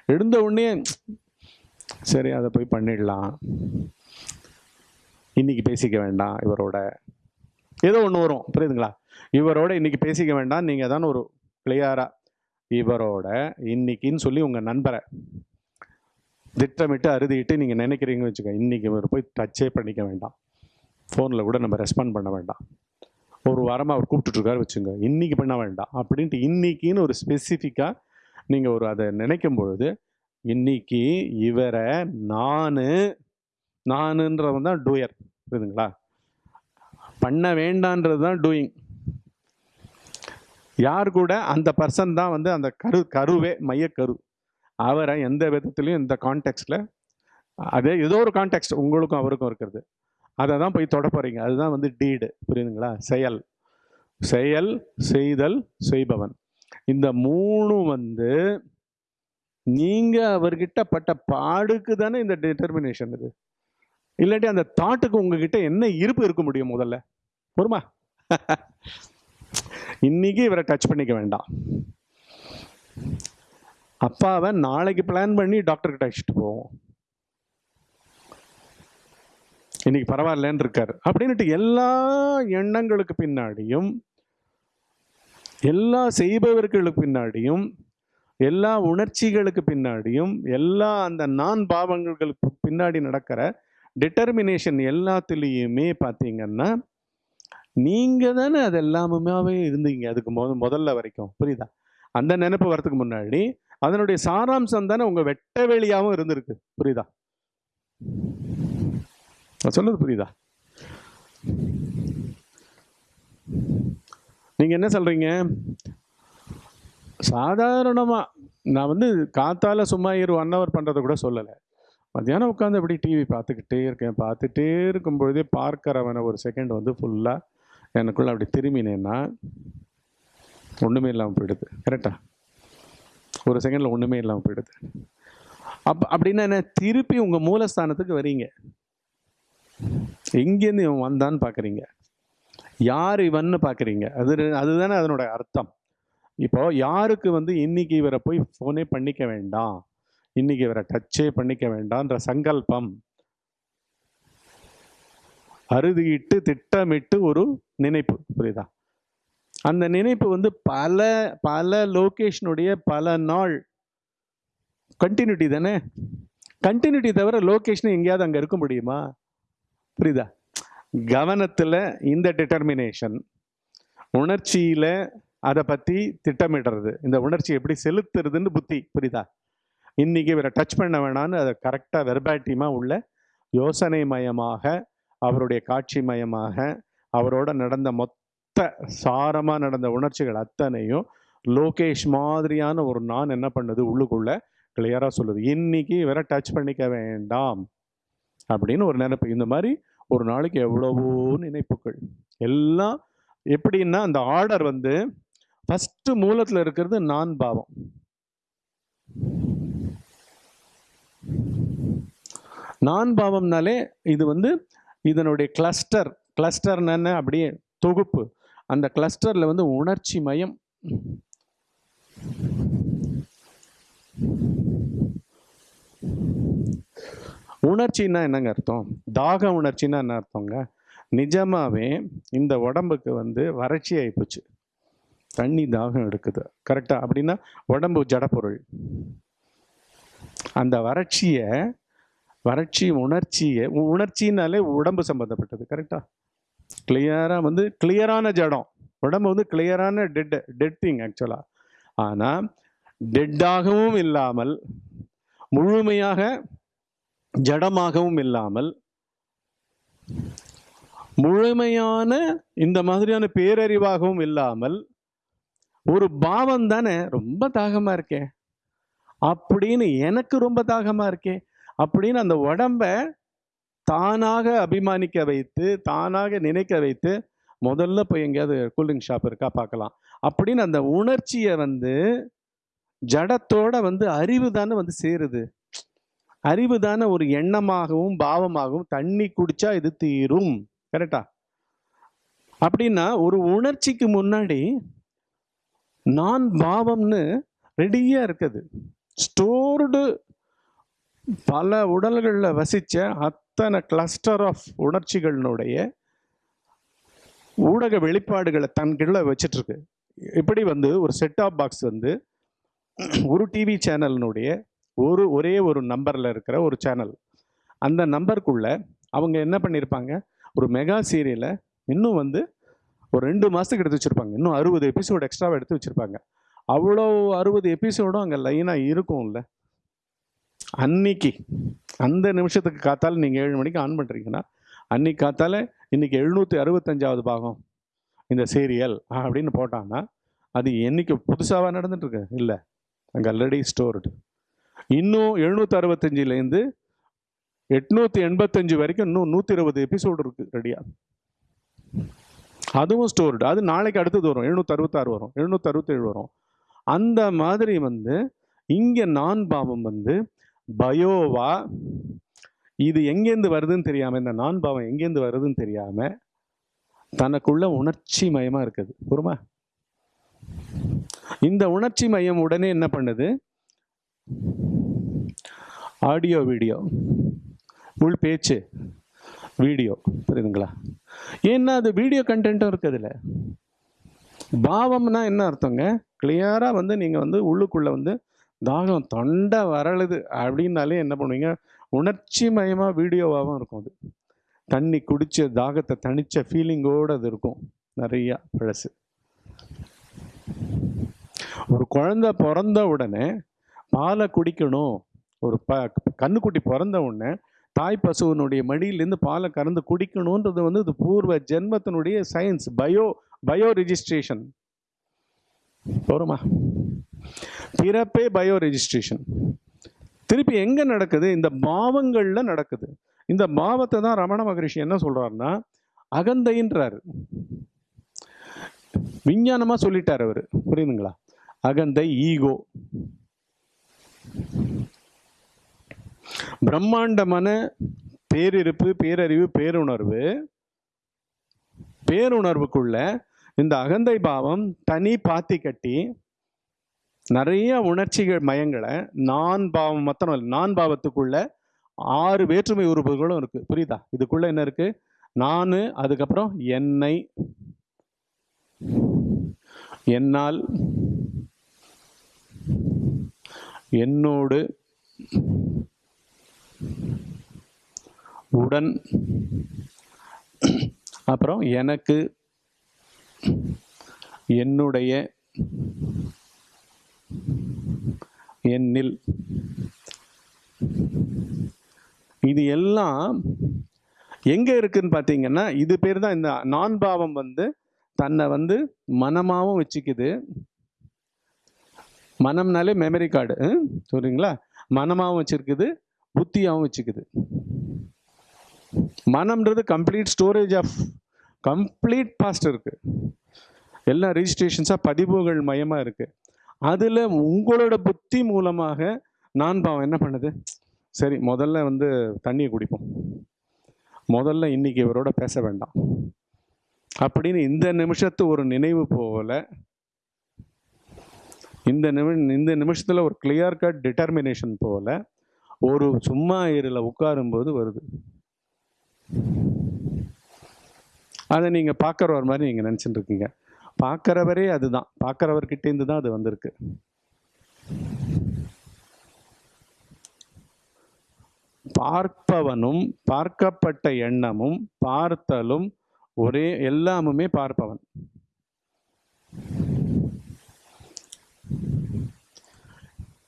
எழுந்த உடனே சரி அதை போய் பண்ணிடலாம். இன்னைக்கு பேசிக்க வேண்டாம் இவரோட. ஏதோ ஒன்று வரும். புரியுதுங்களா? இவரோட இன்னைக்கு பேசிக்க வேண்டாம். நீங்கள் தான் ஒரு கிளியராக இவரோட இன்னைக்குன்னு சொல்லி உங்கள் நண்பரை திட்டமிட்டு அறுதிட்டு நீங்கள் நினைக்கிறீங்கன்னு வச்சுக்கோங்க இன்றைக்கி இவர் போய் டச்சே பண்ணிக்க வேண்டாம். ஃபோனில் கூட நம்ம ரெஸ்பாண்ட் பண்ண வேண்டாம். ஒரு வாரமாக அவர் கூப்பிட்டுட்ருக்காரு வச்சுங்க இன்றைக்கி பண்ண வேண்டாம். அப்படின்ட்டு இன்றைக்கின்னு ஒரு ஸ்பெசிஃபிக்காக நீங்கள் ஒரு அதை நினைக்கும் பொழுது இன்னைக்கு இவரை நான் நானுன்றவன் தான் டூயர் புரியுதுங்களா? பண்ண வேண்டான்றது தான் டூயிங் யார் கூட? அந்த பர்சன் தான் வந்து அந்த கரு கருவே மையக்கரு. அவரை எந்த விதத்துலையும் இந்த கான்டெக்ட்ல அதே ஏதோ ஒரு கான்டெக்ட் உங்களுக்கும் அவருக்கும் இருக்கிறது. அதை தான் போய் தொட போறீங்க. அதுதான் வந்து டீடு புரியுதுங்களா? செயல். செயல் செய்தல் செய்பவன். இந்த மூணு வந்து நீங்க அவர்கிட்ட பட்ட பாடுக்கு தானே இந்த டிட்டர்மினேஷன் இது. இல்லாட்டி அந்த தாட்டுக்கு உங்ககிட்ட என்ன இருப்பு இருக்க முடியும் முதல்ல? பொறுமா இன்னைக்கு இவரை டச் பண்ணிக்க வேண்டாம். அப்பாவை நாளைக்கு பிளான் பண்ணி டாக்டர்கிட்ட அழைச்சிட்டு போவோம். இன்னைக்கு பரவாயில்லன்னு இருக்காரு. அப்படின்ட்டு எல்லா எண்ணங்களுக்கு பின்னாடியும் எல்லா செய்பவர்களுக்கு பின்னாடியும் எல்லா உணர்ச்சிகளுக்கு பின்னாடியும் எல்லா அந்த நான் பாவங்களுக்கு பின்னாடி நடக்கிற டிட்டர்மினேஷன் எல்லாத்துலேயுமே பார்த்தீங்கன்னா நீங்கள் தானே அது எல்லாமே இருந்தீங்க அதுக்கு முத முதல்ல வரைக்கும். புரியுதா? அந்த நினைப்பு வரதுக்கு முன்னாடி அதனுடைய சாராம்சம் தானே உங்கள் வெட்ட வெளியாகவும் இருந்திருக்கு. புரியுதா? நான் புரியுதா? நீங்கள் என்ன சொல்கிறீங்க சாதாரணமாக நான் வந்து காத்தால சும்மா இரு ஒன் ஹவர் பண்ணுறதை கூட சொல்லலை. மத்தியானம் உட்காந்து அப்படி டிவி பார்த்துக்கிட்டே இருக்கேன் பார்த்துட்டே இருக்கும் பொழுதே பார்க்கறவனை ஒரு செகண்ட் வந்து ஃபுல்லாக எனக்குள்ள அப்படி திரும்பினேன்னா ஒன்றுமே இல்லாமல் போயிடுது. கரெக்டா ஒரு செகண்டில் ஒன்றுமே இல்லாமல் போயிடுது. அப் அப்படின்னா என்ன? திருப்பி உங்கள் மூலஸ்தானத்துக்கு வரீங்க. எங்கேருந்து இவன் வந்தான்னு பார்க்குறீங்க யார் இவன்னு பார்க்குறீங்க அது அதுதானே அதனோட அர்த்தம். இப்போ யாருக்கு வந்து இன்னைக்கு இவரை போய் ஃபோனே பண்ணிக்க வேண்டாம்? இன்னைக்கு இவரை டச்சே பண்ணிக்க வேண்டாம்ன்ற சங்கல்பம் அறுதியிட்டு திட்டமிட்டு ஒரு நினைப்பு. புரியுதா? அந்த நினைப்பு வந்து பல பல லொகேஷனுடைய பல நாள் கண்டினியூட்டி தானே? கண்டினியூட்டி தவிர லோகேஷன் எங்கேயாவது அங்கே இருக்க முடியுமா? புரியுதா? கவனத்தில் இந்த டிட்டர்மினேஷன் உணர்ச்சியில் அதை பற்றி திட்டமிடுறது. இந்த உணர்ச்சி எப்படி செலுத்துறதுன்னு புத்தி புரியுதா? இன்னைக்கு இவரை டச் பண்ண வேணான்னு அதை கரெக்டாக வெர்பாட்டியமாக உள்ள யோசனை மயமாக அவருடைய காட்சி மயமாக அவரோட நடந்த மொத்த சாரமாக நடந்த உணர்ச்சிகள் அத்தனையும் லோகேஷ் மாதிரியான ஒரு நான் என்ன பண்ணுது? உள்ளுக்குள்ள கிளியராக சொல்லுது. இன்னைக்கு இவரை டச் பண்ணிக்க வேண்டாம் அப்படின்னு ஒரு நினைப்பு. இந்த மாதிரி ஒரு நாளைக்கு எவ்வளவோ நினைப்புகள். எல்லாம் எப்படின்னா அந்த ஆர்டர் வந்து ஃபஸ்ட்டு மூலத்தில் இருக்கிறது நான் பாவம். நான் பாவம்னாலே இது வந்து இதனுடைய கிளஸ்டர் கிளஸ்டர்னு அப்படியே தொகுப்பு. அந்த கிளஸ்டரில் வந்து உணர்ச்சி மயம். உணர்ச்சின்னா என்னங்க அர்த்தம்? தாக உணர்ச்சின்னா என்ன அர்த்தங்க? நிஜமாகவே இந்த உடம்புக்கு வந்து வறட்சி ஆகிப்போச்சு தண்ணி தாகம் எடுக்குது. கரெக்டாக அப்படின்னா உடம்பு ஜடப்பொருள். அந்த வறட்சியை வறட்சி உணர்ச்சியை உணர்ச்சினாலே உடம்பு சம்மந்தப்பட்டது கரெக்டாக கிளியராக வந்து கிளியரான ஜடம். உடம்பு வந்து கிளியரான டெட் டெட் திங் ஆக்சுவலாக ஆனால் டெட்டாகவும் இல்லாமல் முழுமையாக ஜடமாகவும் இல்லாமல் முழுமையான இந்த மாதிரியான பேரறிவாகவும் இல்லாமல் ஒரு பாவம் தானே ரொம்ப தாகமாக இருக்கேன் அப்படின்னு எனக்கு ரொம்ப தாகமாக இருக்கே. அப்படின்னு அந்த உடம்ப தானாக அபிமானிக்க வைத்து தானாக நினைக்க வைத்து முதல்ல போய் எங்கேயாவது கூல்ட்ரிங்க் ஷாப் இருக்கா பார்க்கலாம். அப்படின்னு அந்த உணர்ச்சியை வந்து ஜடத்தோட வந்து அறிவு தானே வந்து சேருது. அறிவு தானே ஒரு எண்ணமாகவும் பாவமாகவும் தண்ணி குடிச்சா இது தீரும். கரெக்டா அப்படின்னா ஒரு உணர்ச்சிக்கு முன்னாடி நான் பாவம்னு ரெடியாக இருக்குது. ஸ்டோர்டு பல உடல்களில் வசிச்ச அத்தனை கிளஸ்டர் ஆஃப் உணர்ச்சிகளினுடைய ஊடக வெளிப்பாடுகளை தன்கிட்ட வச்சிட்ருக்கு இப்படி வந்து ஒரு செட் ஆஃப் பாக்ஸ் வந்து ஒரு டிவி சேனலினுடைய ஒரு ஒரே ஒரு நம்பரில் இருக்கிற ஒரு சேனல் அந்த நம்பருக்குள்ள அவங்க என்ன பண்ணியிருப்பாங்க ஒரு மெகா சீரியலை இன்னும் வந்து ஒரு ரெண்டு மாதத்துக்கு எடுத்து வச்சுருப்பாங்க. இன்னும் அறுபது எபிசோடு எக்ஸ்ட்ராவாக எடுத்து வச்சுருப்பாங்க. அவ்வளோ அறுபது எபிசோடும் அங்கே லைனாக இருக்கும்ல. அன்னைக்கு அந்த நிமிஷத்துக்கு காத்தால நீங்கள் ஏழு மணிக்கு ஆன் பண்ணுறீங்கன்னா அன்னைக்கு காத்தால இன்னைக்கு எழுநூற்றி அறுபத்தஞ்சாவது பாகம் இந்த சீரியல் அப்படின்னு போட்டாங்கன்னா அது என்னைக்கு புதுசாக நடந்துட்டுருக்கு? இல்லை. அங்கே ஆல்ரெடி ஸ்டோர்டு இன்னும் எழுநூற்றி அறுபத்தஞ்சிலேருந்து எட்நூற்றி எண்பத்தஞ்சு வரைக்கும் இன்னும் நூற்றி இருபது எபிசோடு இருக்குது ரெடியாக அதுவும் ஸ்டோர்டு அது நாளைக்கு அடுத்தது வரும். எழுநூற்றி அறுபத்தாறு வரும். எழுநூற்றி அறுபத்தேழு வரும். அந்த மாதிரி வந்து இங்கே நான் பாவம் வந்து பயோவா இது எங்கேருந்து வருதுன்னு தெரியாமல் இந்த நான் பாவம் எங்கேருந்து வருதுன்னு தெரியாமல் தனக்குள்ள உணர்ச்சி மயமாக இருக்குது. புரியுமா? இந்த உணர்ச்சி மையம் உடனே என்ன பண்ணுது? Audio video. உள் பேச்சு வீடியோ. புரியுதுங்களா? ஏன்னா அது வீடியோ கண்டென்ட்டும் இருக்குதுல்ல. பாவம்னா என்ன அர்த்தங்க? கிளியராக வந்து நீங்கள் வந்து உள்ளுக்குள்ளே வந்து தாகம் தொண்டை வரலுது அப்படின்னாலே என்ன பண்ணுவீங்க? உணர்ச்சி மயமாக வீடியோவாகவும் இருக்கும் அது. தண்ணி குடித்த தாகத்தை தனித்த ஃபீலிங்கோடு அது இருக்கும். நிறையா பழசு. ஒரு குழந்தை பிறந்த உடனே பாலை குடிக்கணும். ஒரு ப கண்ணுக்குட்டி பிறந்த உடனே தாய் பசுவனுடைய மடியிலேருந்து பாலை கறந்து குடிக்கணுன்றது வந்து இது பூர்வ ஜென்மத்தினுடைய சயின்ஸ் பயோ பயோ ரிஜிஸ்ட்ரேஷன் போகிறோமா பிறப்பே பயோ ரெஜிஸ்ட்ரேஷன் திருப்பி எங்கே நடக்குது? இந்த பாவங்களில் நடக்குது. இந்த பாவத்தை தான் ரமண மகரிஷி என்ன சொல்கிறாருன்னா அகந்தைன்றாரு. விஞ்ஞானமாக சொல்லிட்டார் அவர். புரியுதுங்களா? அகந்தை ஈகோ. பிரம்மாண்டமான பேரிருப்பு பேரறிவு பேருணர்வு பேருணர்வுக்குள்ள இந்த அகந்தை பாவம் தனி பாத்தி கட்டி நிறைய உணர்ச்சிகள் மயங்களை நான் பாவம் மொத்தம் இல்லை நான் பாவத்துக்குள்ள ஆறு வேற்றுமை உறுப்புகளும் இருக்கு. புரியுதா? இதுக்குள்ள என்ன இருக்கு? நான் அதுக்கப்புறம் என்னை. என்னால் என்னோடு உடன் அப்புறம் எனக்கு என்னுடைய என்னில் இது எல்லாம் எங்க இருக்குன்னு பார்த்தீங்கன்னா இது பேர் தான் இந்த நான் பாவம் வந்து தன்னை வந்து மனமாகவும் வச்சுக்குது. மனம்னாலே மெமரி கார்டு சொல்றீங்களா? மனமாகவும் வச்சிருக்குது புத்தியாகவும் வச்சுக்குது. மனம்ன்றது complete storage of complete past இருக்கு. எல்லா ரிஜிஸ்ட்ரேஷன்ஸாக பதிவுகள் மயமாக இருக்குது அதில் உங்களோட புத்தி மூலமாக நான் பாவம் என்ன பண்ணுது? சரி முதல்ல வந்து தண்ணியை குடிப்போம். முதல்ல இன்னைக்கு இவரோட பேச வேண்டாம். அப்படின்னு இந்த நிமிஷத்து ஒரு நினைவு போல இந்த நிமி இந்த நிமிஷத்தில் ஒரு கிளியர் கட் டிட்டர்மினேஷன் போல ஒரு சும்மா இருல உட்காரும்போது வருது. அதை நீங்கள் பார்க்குற ஒரு மாதிரி நீங்கள் நினச்சிட்டு இருக்கீங்க. பார்க்குறவரே அதுதான். பார்க்குறவர்கிட்டேருந்து தான் அது வந்திருக்கு. பார்ப்பவனும் பார்க்கப்பட்ட எண்ணமும் பார்த்தலும் ஒரே எல்லாமுமே பார்ப்பவன்.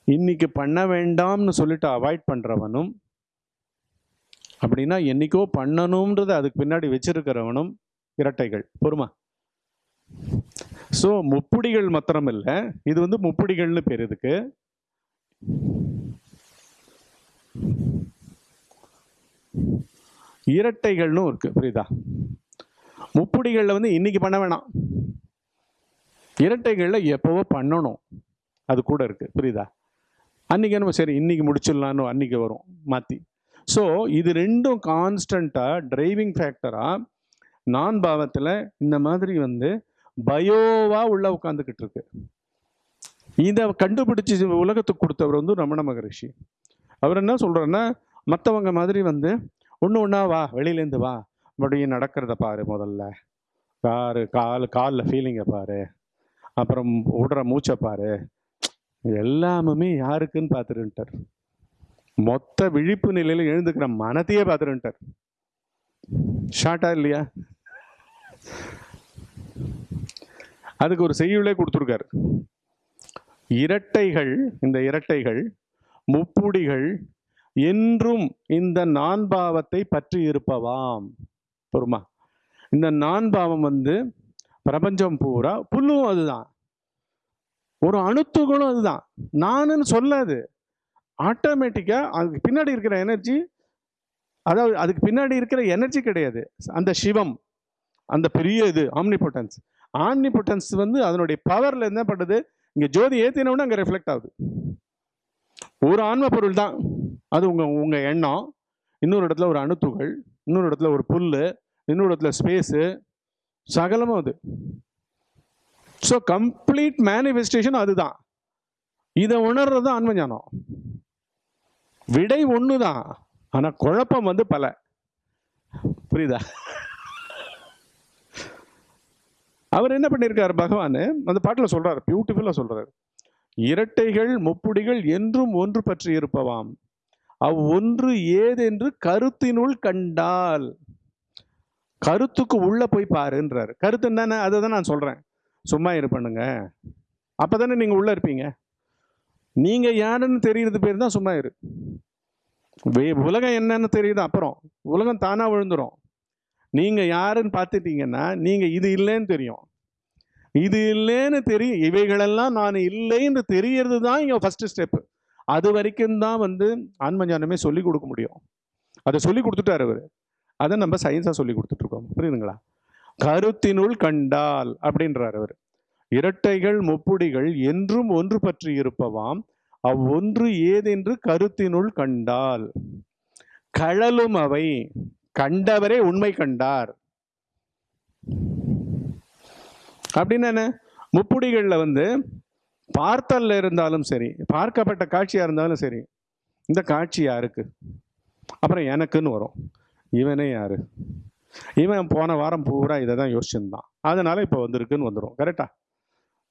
இன்னைக்கு பண்ண வேண்டாம்னு சொல்லிட்டு அவாய்ட் பண்றவனும் அப்படின்னா என்னைக்கோ பண்ணணும்ன்றது அதுக்கு பின்னாடி வச்சிருக்கிறவனும் இரட்டைகள். பொறுமா. ஸோ முப்புடிகள் மாத்திரம் இல்லை இது வந்து முப்புடிகள்னு பேர் இதுக்கு இரட்டைகள்னு இருக்கு. புரியுதா? முப்புடிகளில் வந்து இன்னைக்கு பண்ண வேணாம். இரட்டைகளில் எப்போவோ பண்ணணும். அது கூட இருக்கு. புரியுதா? அன்னைக்கு நம்ம சரி இன்னைக்கு முடிச்சிடலான்னு அன்னைக்கு வரும். மாற்றி ஸோ இது ரெண்டும் கான்ஸ்டண்ட்டாக டிரைவிங் ஃபேக்டராக நான் பாவத்தில் இந்த மாதிரி வந்து பயோவா உள்ள உட்காந்துக்கிட்டு இருக்கு இதை கண்டுபிடிச்சி உலகத்துக்கு கொடுத்தவர் வந்து ரமண மகரிஷி. அவர் என்ன சொல்றாருன்னா மற்றவங்க மாதிரி வந்து ஒன்று ஒன்றா வா வெளியிலேருந்து வா. மறுபடியும் நடக்கிறத பாரு முதல்ல. காரு கால் காலில் ஃபீலிங்கை பாரு. அப்புறம் விடுற மூச்சை பாரு. எல்லாமுமே யாருக்குன்னு பார்த்துருன்ட்டார் மொத்த விழிப்பு நிலையில் எழுந்துக்கிற மனத்தையே பார்த்துருன்ட்டார் ஷார்ட்டா இல்லையா? அதுக்கு ஒரு செய்யுளே கொடுத்துருக்காரு. இரட்டைகள் இந்த இரட்டைகள் முப்புடிகள் என்றும் இந்த நான்பாவத்தை பற்றி இருப்பவாம். பொறுமா இந்த நான்பாவம் வந்து பிரபஞ்சம் பூரா புல்லும் அதுதான். ஒரு அணுத்துகளும் அதுதான். நானுன்னு சொல்லாது. ஆட்டோமேட்டிக்காக அதுக்கு பின்னாடி இருக்கிற எனர்ஜி அதாவது அதுக்கு பின்னாடி இருக்கிற எனர்ஜி கிடையாது. அந்த சிவம் அந்த பெரிய இது ஆம்னிபொட்டன்ஸ் ஆம்னிபொட்டன்ஸ் வந்து அதனுடைய பவரில் என்ன பண்ணுது இங்கே ஜோதி ஏற்றினவுடனே அங்கே ரிஃப்ளெக்ட் ஆகுது. ஒரு ஆன்ம பொருள் தான். அது உங்கள் உங்கள் எண்ணம். இன்னொரு இடத்துல ஒரு அணுத்துகள் இன்னொரு இடத்துல ஒரு புல் இன்னொரு இடத்துல ஸ்பேஸு சகலமும் அது. ஸோ கம்ப்ளீட் மேனிஃபெஸ்டேஷன் அதுதான். இதை உணர்றது தான் ஆன்மஞானம். விடை ஒன்று தான் ஆனால் குழப்பம் வந்து பல. புரியுதா? அவர் என்ன பண்ணியிருக்காரு பகவான் அந்த பாட்டில் சொல்கிறார் பியூட்டிஃபுல்லாக சொல்கிறார் இரட்டைகள் முப்புடிகள் என்றும் ஒன்று பற்றி இருப்பவாம். அவ் ஒன்று ஏதென்று கருத்தினுள் கண்டால். கருத்துக்கு உள்ளே போய் பாருன்றார். கருத்து என்னென்ன அதை தான் நான் சொல்கிறேன் சும்மா இரு அப்போ தானே நீங்கள் உள்ளே இருப்பீங்க. நீங்கள் யாருன்னு தெரிகிறது பேர் தான் சும்மா இரு. வே- உலகம் என்னன்னு தெரியுது அப்புறம். உலகம் தானாக விழுந்துரும். நீங்கள் யாருன்னு பார்த்துட்டீங்கன்னா நீங்கள் இது இல்லைன்னு தெரியும். இது இல்லைன்னு தெரியும். இவைகளெல்லாம் நான் இல்லைன்னு தெரியறது தான் இங்கே ஃபஸ்ட்டு ஸ்டெப்பு அது வரைக்கும் தான் வந்து ஆன்மஞானமே சொல்லிக் சொல்லி கொடுக்க முடியும். அதை சொல்லி கொடுத்துட்டாரு அவர். அதை நம்ம சயின்ஸாக சொல்லி கொடுத்துட்ருக்கோம் புரியுதுங்களா? கருத்தினுள் கண்டால் அப்படின்றார் அவர். இரட்டைகள் முப்புடிகள் என்றும் ஒன்று பற்றி இருப்பவாம். அவ்வொன்று ஏதென்று கருத்தினுள் கண்டால். கழலும் அவை. கண்டவரே உண்மை கண்டார். அப்படின்னு என்ன? முப்புடிகளில் வந்து பார்த்தல்ல இருந்தாலும் சரி பார்க்கப்பட்ட காட்சியாக இருந்தாலும் சரி இந்த காட்சி யாருக்கு? அப்புறம் எனக்குன்னு வரும். இவனே யாரு? இவன் போன வாரம் பூரா இதை தான் யோசிச்சுருந்தான். அதனால இப்போ வந்திருக்குன்னு வந்துடும் கரெக்டா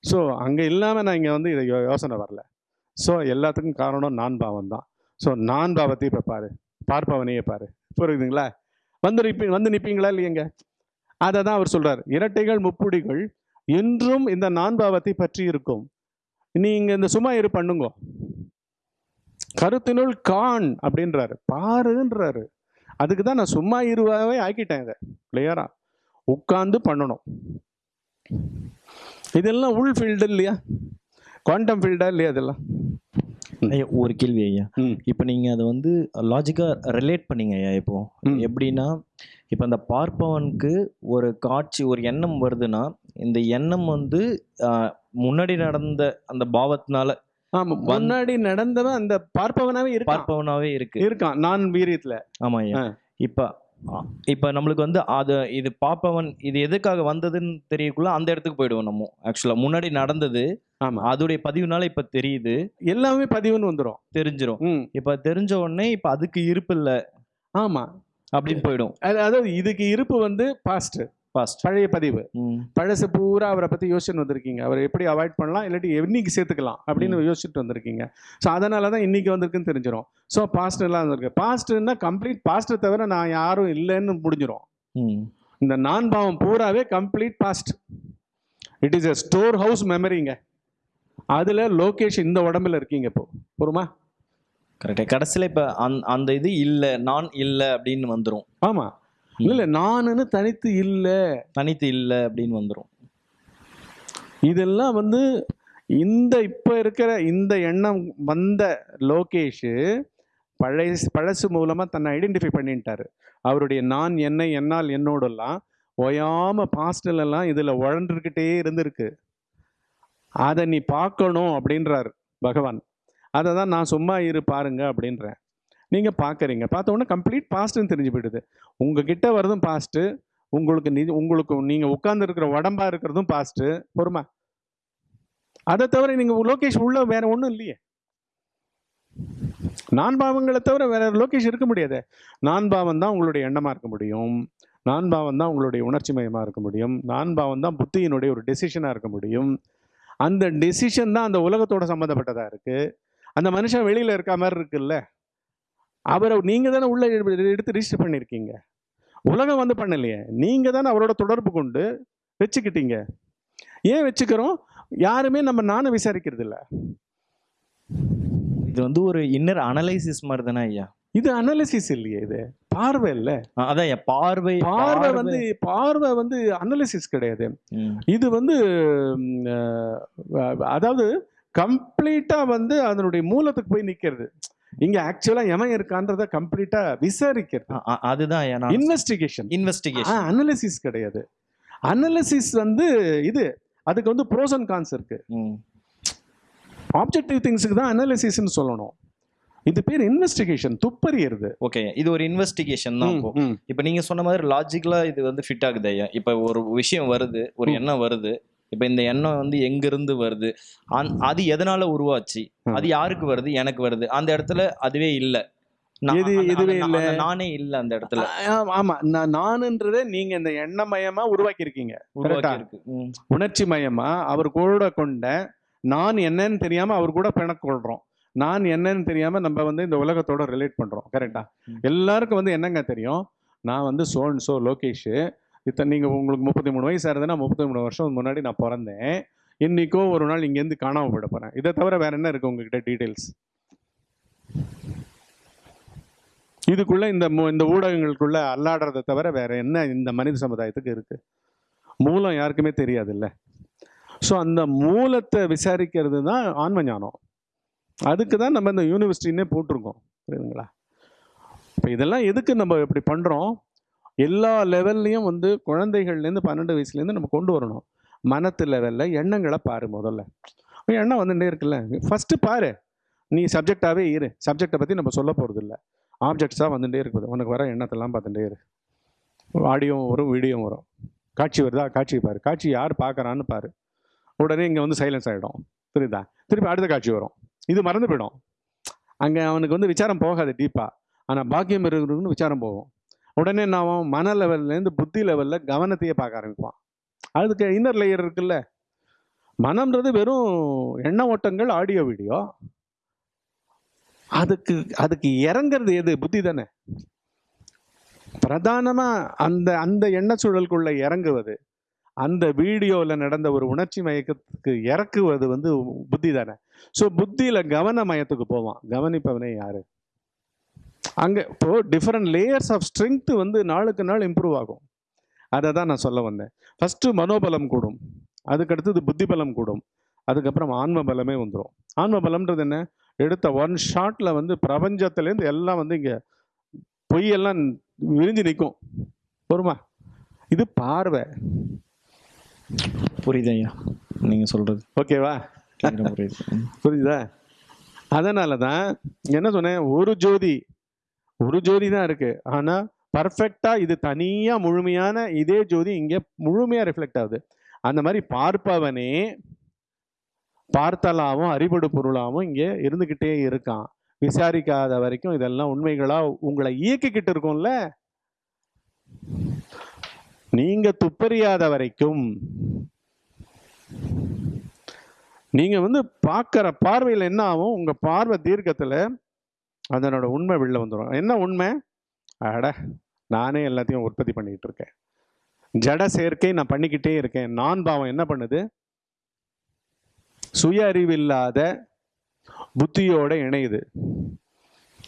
ஸோ அங்கே இல்லாமல் நான் இங்கே வந்து இதை யோ- யோசனை வரல. ஸோ எல்லாத்துக்கும் காரணம் நான் பாவம் தான் ஸோ நான் பாவத்தையும் இப்போ பாரு. பார்ப்பவனையே பாரு. புரியுதுங்களா? வந்து நிப்பி வந்து நிற்பீங்களா இல்லையங்க? அதை தான் அவர் சொல்கிறார் இரட்டைகள் முப்புடிகள் என்றும் இந்த நான் பாவத்தை பற்றி இருக்கும். நீங்கள் இந்த சும்மா இரு பண்ணுங்க. கருத்தினுள் கான் அப்படின்றாரு. பாருன்றாரு. அதுக்கு தான் நான் சும்மா இருவாவே ஆக்கிட்டேன் இதை. கிளியரா உட்கார்ந்து பண்ணணும். இதெல்லாம் உள் ஃபீல்டு இல்லையா? குவாண்டம் ஃபீல்டா இல்லையா இதெல்லாம்? ஒரு கேள்வி ஐயா. இப்போ நீங்கள் அதை வந்து லாஜிக்காக ரிலேட் பண்ணீங்க ஐயா இப்போ. எப்படின்னா இப்போ அந்த பார்ப்பவனுக்கு ஒரு காட்சி ஒரு எண்ணம் வருதுன்னா இந்த எண்ணம் வந்து முன்னாடி நடந்த அந்த பாவத்தினால ஆமா முன்னாடி நடந்தவன் அந்த பார்ப்பவனாவே இருக்கான். பார்ப்பவனாவே இருக்கு. இருக்கான் நான் வீரியத்துல ஆமா. இப்போ இப்போ நம்மளுக்கு வந்து அது இது பார்ப்பவன் இது எதுக்காக வந்ததுன்னு தெரியக்குள்ள அந்த இடத்துக்கு போயிடுவோம் நம்ம. ஆக்சுவலாக முன்னாடி நடந்தது ஆமா அதோடைய பதிவுனால இப்போ தெரியுது. எல்லாமே பதிவுன்னு வந்துரும். தெரிஞ்சிரும். ம். இப்போ தெரிஞ்ச உடனே இப்போ அதுக்கு இருப்பு இல்லை. ஆமா. அப்படின்னு போயிடும். அது- அதாவது இதுக்கு இருப்பு வந்து பாஸ்ட் ஃபாஸ்ட் பழைய பதிவு. பழசு பூரா அவரை பத்தி யோசிச்சுன்னு வந்திருக்கீங்க. அவரை எப்படி அவாய்ட் பண்ணலாம்? இல்லாட்டி என்னைக்கு சேர்த்துக்கலாம்? அப்படின்னு யோசிச்சுட்டு வந்திருக்கீங்க. ஸோ அதனால தான் இன்னைக்கு வந்திருக்குன்னு தெரிஞ்சிடும் ஸோ பாஸ்ட் எல்லாம் வந்திருக்கு. பாஸ்ட்னா கம்ப்ளீட் பாஸ்ட்டை தவிர நான் யாரும் இல்லைன்னு முடிஞ்சிடும் இந்த நான் பாவம் பூராவே complete past it is a store house மெமரிங்க அதில் லோகேஷ் இந்த உடம்புல இருக்கீங்க இப்போ. பொறுமா கரெக்டாக கடைசியில் இப்போ அந் அந்த இது இல்லை நான் இல்லை அப்படின்னு வந்துடும் ஆமாம் இல்லை நானுன்னு தனித்து இல்லை. தனித்து இல்லை அப்படின்னு வந்துடும் இதெல்லாம் வந்து இந்த இப்போ இருக்கிற இந்த எண்ணம் வந்த லோகேஷ் பழைய பழசு மூலமாக தன்னை ஐடென்டிஃபை பண்ணிட்டாரு. அவருடைய நான் என்னை என்னால் என்னோடெல்லாம் ஓயாமல் பாஸ்டிலெல்லாம் இதில் உழன்றுக்கிட்டே இருந்திருக்கு. அதை நீ பார்க்கணும் அப்படின்றார் பகவான். அதை தான் நான் சும்மா இரு பாருங்க அப்படின்றேன். நீங்கள் பார்க்குறீங்க. பார்த்த உடனே கம்ப்ளீட் பாஸ்ட்டுன்னு தெரிஞ்சு போயிடுது. உங்ககிட்ட வரதும் பாஸ்ட்டு உங்களுக்கு நி உங்களுக்கு நீங்கள் உட்காந்துருக்கிற உடம்பா இருக்கிறதும் பாஸ்ட்டு பொறுமா. அதை தவிர நீங்கள் லோகேஷ் உள்ள வேற ஒன்றும் இல்லையே. நான் பாவங்களை தவிர வேற லோகேஷ் இருக்க முடியாது. நான் பாவம் தான் உங்களுடைய எண்ணமாக இருக்க முடியும். நான் பாவம் தான் உங்களுடைய உணர்ச்சி மயமாக இருக்க முடியும். நான் பாவம் தான் புத்தியினுடைய ஒரு டெசிஷனாக இருக்க முடியும். அந்த டெசிஷன் தான் அந்த உலகத்தோட சம்மந்தப்பட்டதாக இருக்குது அந்த மனுஷன் வெளியில் இருக்க மாதிரி இருக்குல்ல? அவரை நீங்கள் தானே உள்ளே எடுத்து ரிஜிஸ்டர் பண்ணியிருக்கீங்க. உலகம் வந்து பண்ணலையே. நீங்கள் தானே அவரோட தொடர்பு கொண்டு வச்சுக்கிட்டீங்க. ஏன் வச்சுக்கிறோம்? யாருமே நம்ம நானும் விசாரிக்கிறது இல்லை இது வந்து ஒரு இன்னர் அனலைசிஸ் மாதிரி தானே ஐயா? இது அனாலிசிஸ் இல்லையே இது. பார்வை இல்ல. அதான் பார்வை பார்வை வந்து பார்வை வந்து அனாலிசிஸ் கிடையாது. இது வந்து அதாவது கம்ப்ளீட்டா வந்து அதனுடைய மூலத்துக்கு போய் நிக்கிறது. இங்க ஆக்சுவலா எவன் இருக்கான்றத கம்ப்ளீட்டா விசாரிக்கிறது. அதுதான் இன்வெஸ்டிகேஷன் இன்வெஸ்டிகேஷன் அனாலிசிஸ் கிடையாது. அனாலிசிஸ் வந்து இது அதுக்கு வந்து ப்ரோஸ் அண்ட் கான்ஸ் இருக்கு. ஆப்ஜெக்டிவ் திங்ஸுக்கு தான் அனாலிசிஸ்னு சொல்லணும். இது பேர் இன்வெஸ்டிகேஷன் துப்பறியறது ஓகே இது ஒரு இன்வெஸ்டிகேஷன் தான் இப்போ. நீங்க சொன்ன மாதிரி லாஜிக்கலா இது வந்து ஃபிட் ஆகுது ஐயா. இப்போ ஒரு விஷயம் வருது ஒரு. எண்ணம் வருது. இப்போ இந்த எண்ணம் வந்து எங்க இருந்து வருது? அந் அது எதனால உருவாச்சு. அது யாருக்கு வருது? எனக்கு வருது. அந்த இடத்துல அதுவே இல்ல. எதுவே அந்த- இல்ல? நானே இல்ல அந்த இடத்துல. ஆமா. நான் நானுன்றதே நீங்க இந்த எண்ணமயமா உருவாக்கி இருக்கீங்க. உணர்ச்சி மயமா அவர் கூட கொண்ட நான் என்னன்னு தெரியாம அவர் கூட பிணக்கொள்றோம். நான் என்னன்னு தெரியாம நம்ம வந்து இந்த உலகத்தோட ரிலேட் பண்றோம் கரெக்டா ம். எல்லாருக்கும் வந்து என்னங்க தெரியும்? நான் வந்து சோன் சோ லோகேஷ். இத்தனை நீங்க உங்களுக்கு முப்பத்தி மூணு வயசு ஆகுதுன்னா முப்பத்தி மூணு வருஷம் முன்னாடி நான் பிறந்தேன். இன்னைக்கோ ஒரு நாள் இங்கேருந்து காணாம போயிட போறேன். இதை தவிர வேற என்ன இருக்கு உங்ககிட்ட டீடைல்ஸ் இதுக்குள்ள இந்த மு- இந்த ஊடகங்களுக்குள்ள அல்லாடுறதை தவிர வேற என்ன இந்த மனித சமுதாயத்துக்கு இருக்கு? மூலம் யாருக்குமே தெரியாது இல்ல ஸோ அந்த மூலத்தை விசாரிக்கிறது தான் ஆன்ம ஞானம். அதுக்கு தான் நம்ம இந்த யூனிவர்சிட்டின்னே போட்டிருக்கோம். புரியுதுங்களா? இப்போ இதெல்லாம் எதுக்கு நம்ம இப்படி பண்ணுறோம் எல்லா லெவல்லையும் வந்து குழந்தைகள்லேருந்து பன்னெண்டு வயசுலேருந்து நம்ம கொண்டு வரணும். மனத்து லெவலில் எண்ணங்களை பாரு முதல்ல. எண்ணம் வந்துட்டே இருக்குல்ல? ஃபஸ்ட்டு பாரு. நீ சப்ஜெக்டாகவே இரு. சப்ஜெக்டை பற்றி நம்ம சொல்ல போகிறது இல்லை ஆப்ஜெக்ட்ஸாக வந்துட்டே இருக்குது. உனக்கு வர எண்ணத்தெல்லாம் பார்த்துட்டே இரு. ஆடியோவும் வரும் வீடியோவும் வரும். காட்சி வருதா? காட்சி பாரு. காட்சி யார் பார்க்குறான்னு பாரு. உடனே இங்கே வந்து சைலன்ஸ் ஆகிடும் புரியுதா? திருப்பி அடுத்த காட்சி வரும். இது மறந்து போயிடும். அங்கே அவனுக்கு வந்து விசாரம் போகாது டீப்பாக ஆனால் பாக்கியம் இருக்கிறவனுக்கு விசாரம் போகும். உடனே நான் அவன் மன லெவல்லேருந்து புத்தி லெவலில் கவனத்தையே பார்க்க ஆரம்பிப்பான். அதுக்கு இன்னர் லேயர் இருக்குல்ல. மனம்ன்றது வெறும் எண்ண ஓட்டங்கள் ஆடியோ வீடியோ அதுக்கு அதுக்கு இறங்குறது எது? புத்தி தானே. பிரதானமாக அந்த அந்த எண்ண சூழலுக்குள்ளே இறங்குவது. அந்த வீடியோவில் நடந்த ஒரு உணர்ச்சி மயக்கத்துக்கு இறக்குவது வந்து புத்தி தானே? ஸோ புத்தியில் கவன மயத்துக்கு போவான். கவனிப்பவனே யாரு? அங்கே இப்போ டிஃப்ரெண்ட் லேயர்ஸ் ஆஃப் ஸ்ட்ரென்த்து வந்து நாளுக்கு நாள் இம்ப்ரூவ் ஆகும். அதை தான் நான் சொல்ல வந்தேன். ஃபஸ்ட்டு மனோபலம் கூடும். அதுக்கடுத்தது புத்தி பலம் கூடும். அதுக்கப்புறம் ஆன்ம பலமே வந்துடும் ஆன்ம பலம்ன்றது என்ன? எடுத்த ஒன் ஷாட்டில் வந்து பிரபஞ்சத்துலேருந்து எல்லாம் வந்து இங்கே பொய்யெல்லாம் விரிஞ்சு நிற்கும் பொறுமா இது பார்வை. புரியுது ஐயா நீங்க சொல்றது. ஓகேவா? புரியுது. புரியுதா? அதனால தான் என்ன சொன்னேன்? ஒரு ஜோதி ஒரு ஜோதி தான் இருக்கு. ஆனா பர்ஃபெக்டா இது தனியா முழுமையான இதே ஜோதி இங்க முழுமையா ரிஃப்ளெக்ட் ஆகுது. அந்த மாதிரி பார்ப்பவனே பார்த்தலாவும் அறிபடு பொருளாவும் இங்க இருந்துகிட்டே இருக்கான். விசாரிக்காத வரைக்கும் இதெல்லாம் உண்மைகளா உங்களை இயக்கிக்கிட்டு இருக்கும்ல? நீங்க துப்பறியாத வரைக்கும் நீங்க வந்து பார்க்குற பார்வையில் என்ன ஆகும்? உங்க பார்வை தீர்க்கத்தில் அதனோட உண்மை வெளில வந்துடும் என்ன உண்மை? அட நானே எல்லாத்தையும் உற்பத்தி பண்ணிக்கிட்டு இருக்கேன். ஜட சேர்க்கை நான் பண்ணிக்கிட்டே இருக்கேன். நான் பாவம் என்ன பண்ணுது? சுய அறிவில்லாத புத்தியோட இணையுது.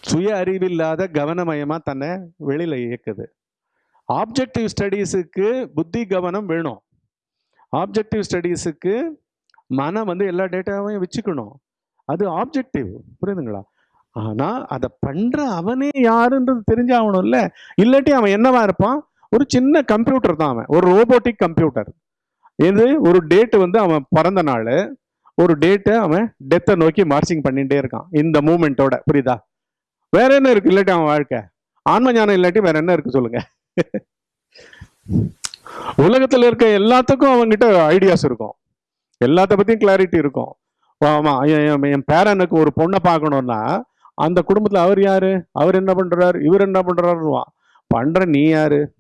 சுய அறிவில்லாத கவனமயமா தன்னை வெளியில இயக்குது. ஆப்ஜெக்டிவ் ஸ்டடீஸுக்கு புத்தி கவனம் வேணும். ஆப்ஜெக்டிவ் ஸ்டடீஸுக்கு மனம் வந்து எல்லா டேட்டாவையும் வச்சுக்கணும். அது ஆப்ஜெக்டிவ் புரியுதுங்களா? ஆனால் அதை பண்ணுற அவனே யாருன்றது தெரிஞ்சாகணும்ல? இல்லாட்டி அவன் என்னவா இருப்பான்? ஒரு சின்ன கம்ப்யூட்டர் தான் அவன். ஒரு ரோபோட்டிக் கம்ப்யூட்டர் இது ஒரு டேட்டு வந்து அவன் பிறந்த நாள். ஒரு டேட்டை அவன் டெத்தை நோக்கி மார்ச்சிங் பண்ணிகிட்டே இருக்கான். இந்த மூமெண்ட்டோட புரியுதா? வேற என்ன இருக்கு? இல்லாட்டி அவன் வாழ்க்கை. ஆன்ம ஞானம் இல்லாட்டி வேற என்ன இருக்கு சொல்லுங்கள் உலகத்துல இருக்க எல்லாத்துக்கும் அவன்கிட்ட ஐடியாஸ் இருக்கும். எல்லாத்த பத்தியும் கிளாரிட்டி இருக்கும். ஆமா என் என் பேரனுக்கு ஒரு பொண்ணை பார்க்கணும்னா அந்த குடும்பத்துல அவர் யாரு? அவர் என்ன பண்றாரு? இவர் என்ன பண்றாருவான் பண்ற நீ யாரு?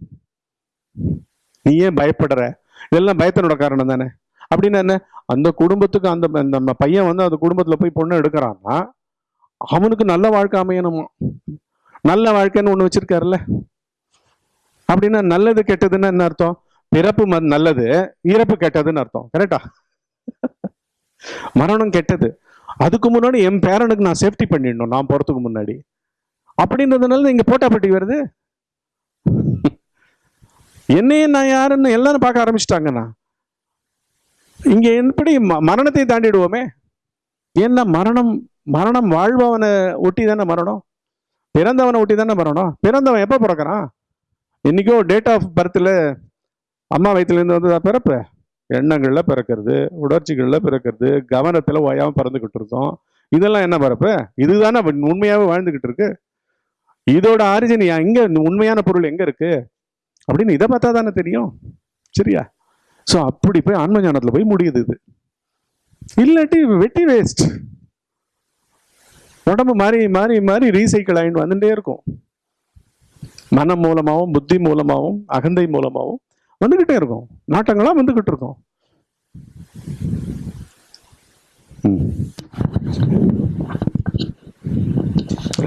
நீ ஏன் பயப்படுற. இதெல்லாம் பயத்தினோட காரணம் தானே. அப்படின்னா என்ன? அந்த குடும்பத்துக்கு அந்த நம்ம பையன் வந்து அந்த குடும்பத்துல போய் பொண்ணு எடுக்கிறான்னா அவனுக்கு நல்ல வாழ்க்கை அமையணுமா? நல்ல வாழ்க்கைன்னு ஒண்ணு வச்சிருக்காருல்ல. அப்படின்னா நல்லது கெட்டதுன்னு என்ன அர்த்தம்? பிறப்பு ம- நல்லது இறப்பு கெட்டதுன்னு அர்த்தம். கரெக்டா மரணம் கெட்டது. அதுக்கு முன்னாடி என் பேரனுக்கு நான் சேஃப்டி பண்ணிடணும் நான் போறதுக்கு முன்னாடி. அப்படின்றதுனால இங்க போட்டாப்பட்டி வருது. என்னையே நான் யாருன்னு எல்லாரும் பார்க்க ஆரம்பிச்சிட்டாங்கண்ணா இங்க எப்படி ம- மரணத்தை தாண்டிடுவோமே? ஏன்னா மரணம் மரணம் வாழ்பவனை ஒட்டி தானே மரணம்? பிறந்தவனை ஒட்டி தானே மரணம்? பிறந்தவன் எப்போ பிறக்கிறான்? இன்றைக்கும் டேட் ஆஃப் பர்த்தில் அம்மா வயிற்றுலேருந்து வந்ததா பிறப்பு? எண்ணங்களில் பிறக்கிறது உணர்ச்சிகளில் பிறக்கிறது கவனத்தில் ஓயாமல் பறந்துக்கிட்டு இருக்கோம். இதெல்லாம் என்ன பிறப்பு? இதுதானே உண்மையாகவே வாழ்ந்துக்கிட்டு இருக்கு. இதோட ஆரிஜின் எங்கே உண்மையான பொருள் எங்கே இருக்கு? அப்படின்னு இதை பார்த்தா தானே தெரியும். சரியா? ஸோ அப்படி போய் ஆன்ம ஞானத்தில் போய் முடியுது இது. இல்லாட்டி வெட்டி வேஸ்ட் உடம்பு மாறி மாறி மாறி ரீசைக்கிள் ஆகிட்டு வந்துட்டே இருக்கும். மனம் மூலமாகவும் புத்தி மூலமாகவும் அகந்தை மூலமாகவும் வந்துக்கிட்டே இருக்கும். நாட்டங்களா வந்துக்கிட்டு இருக்கும்.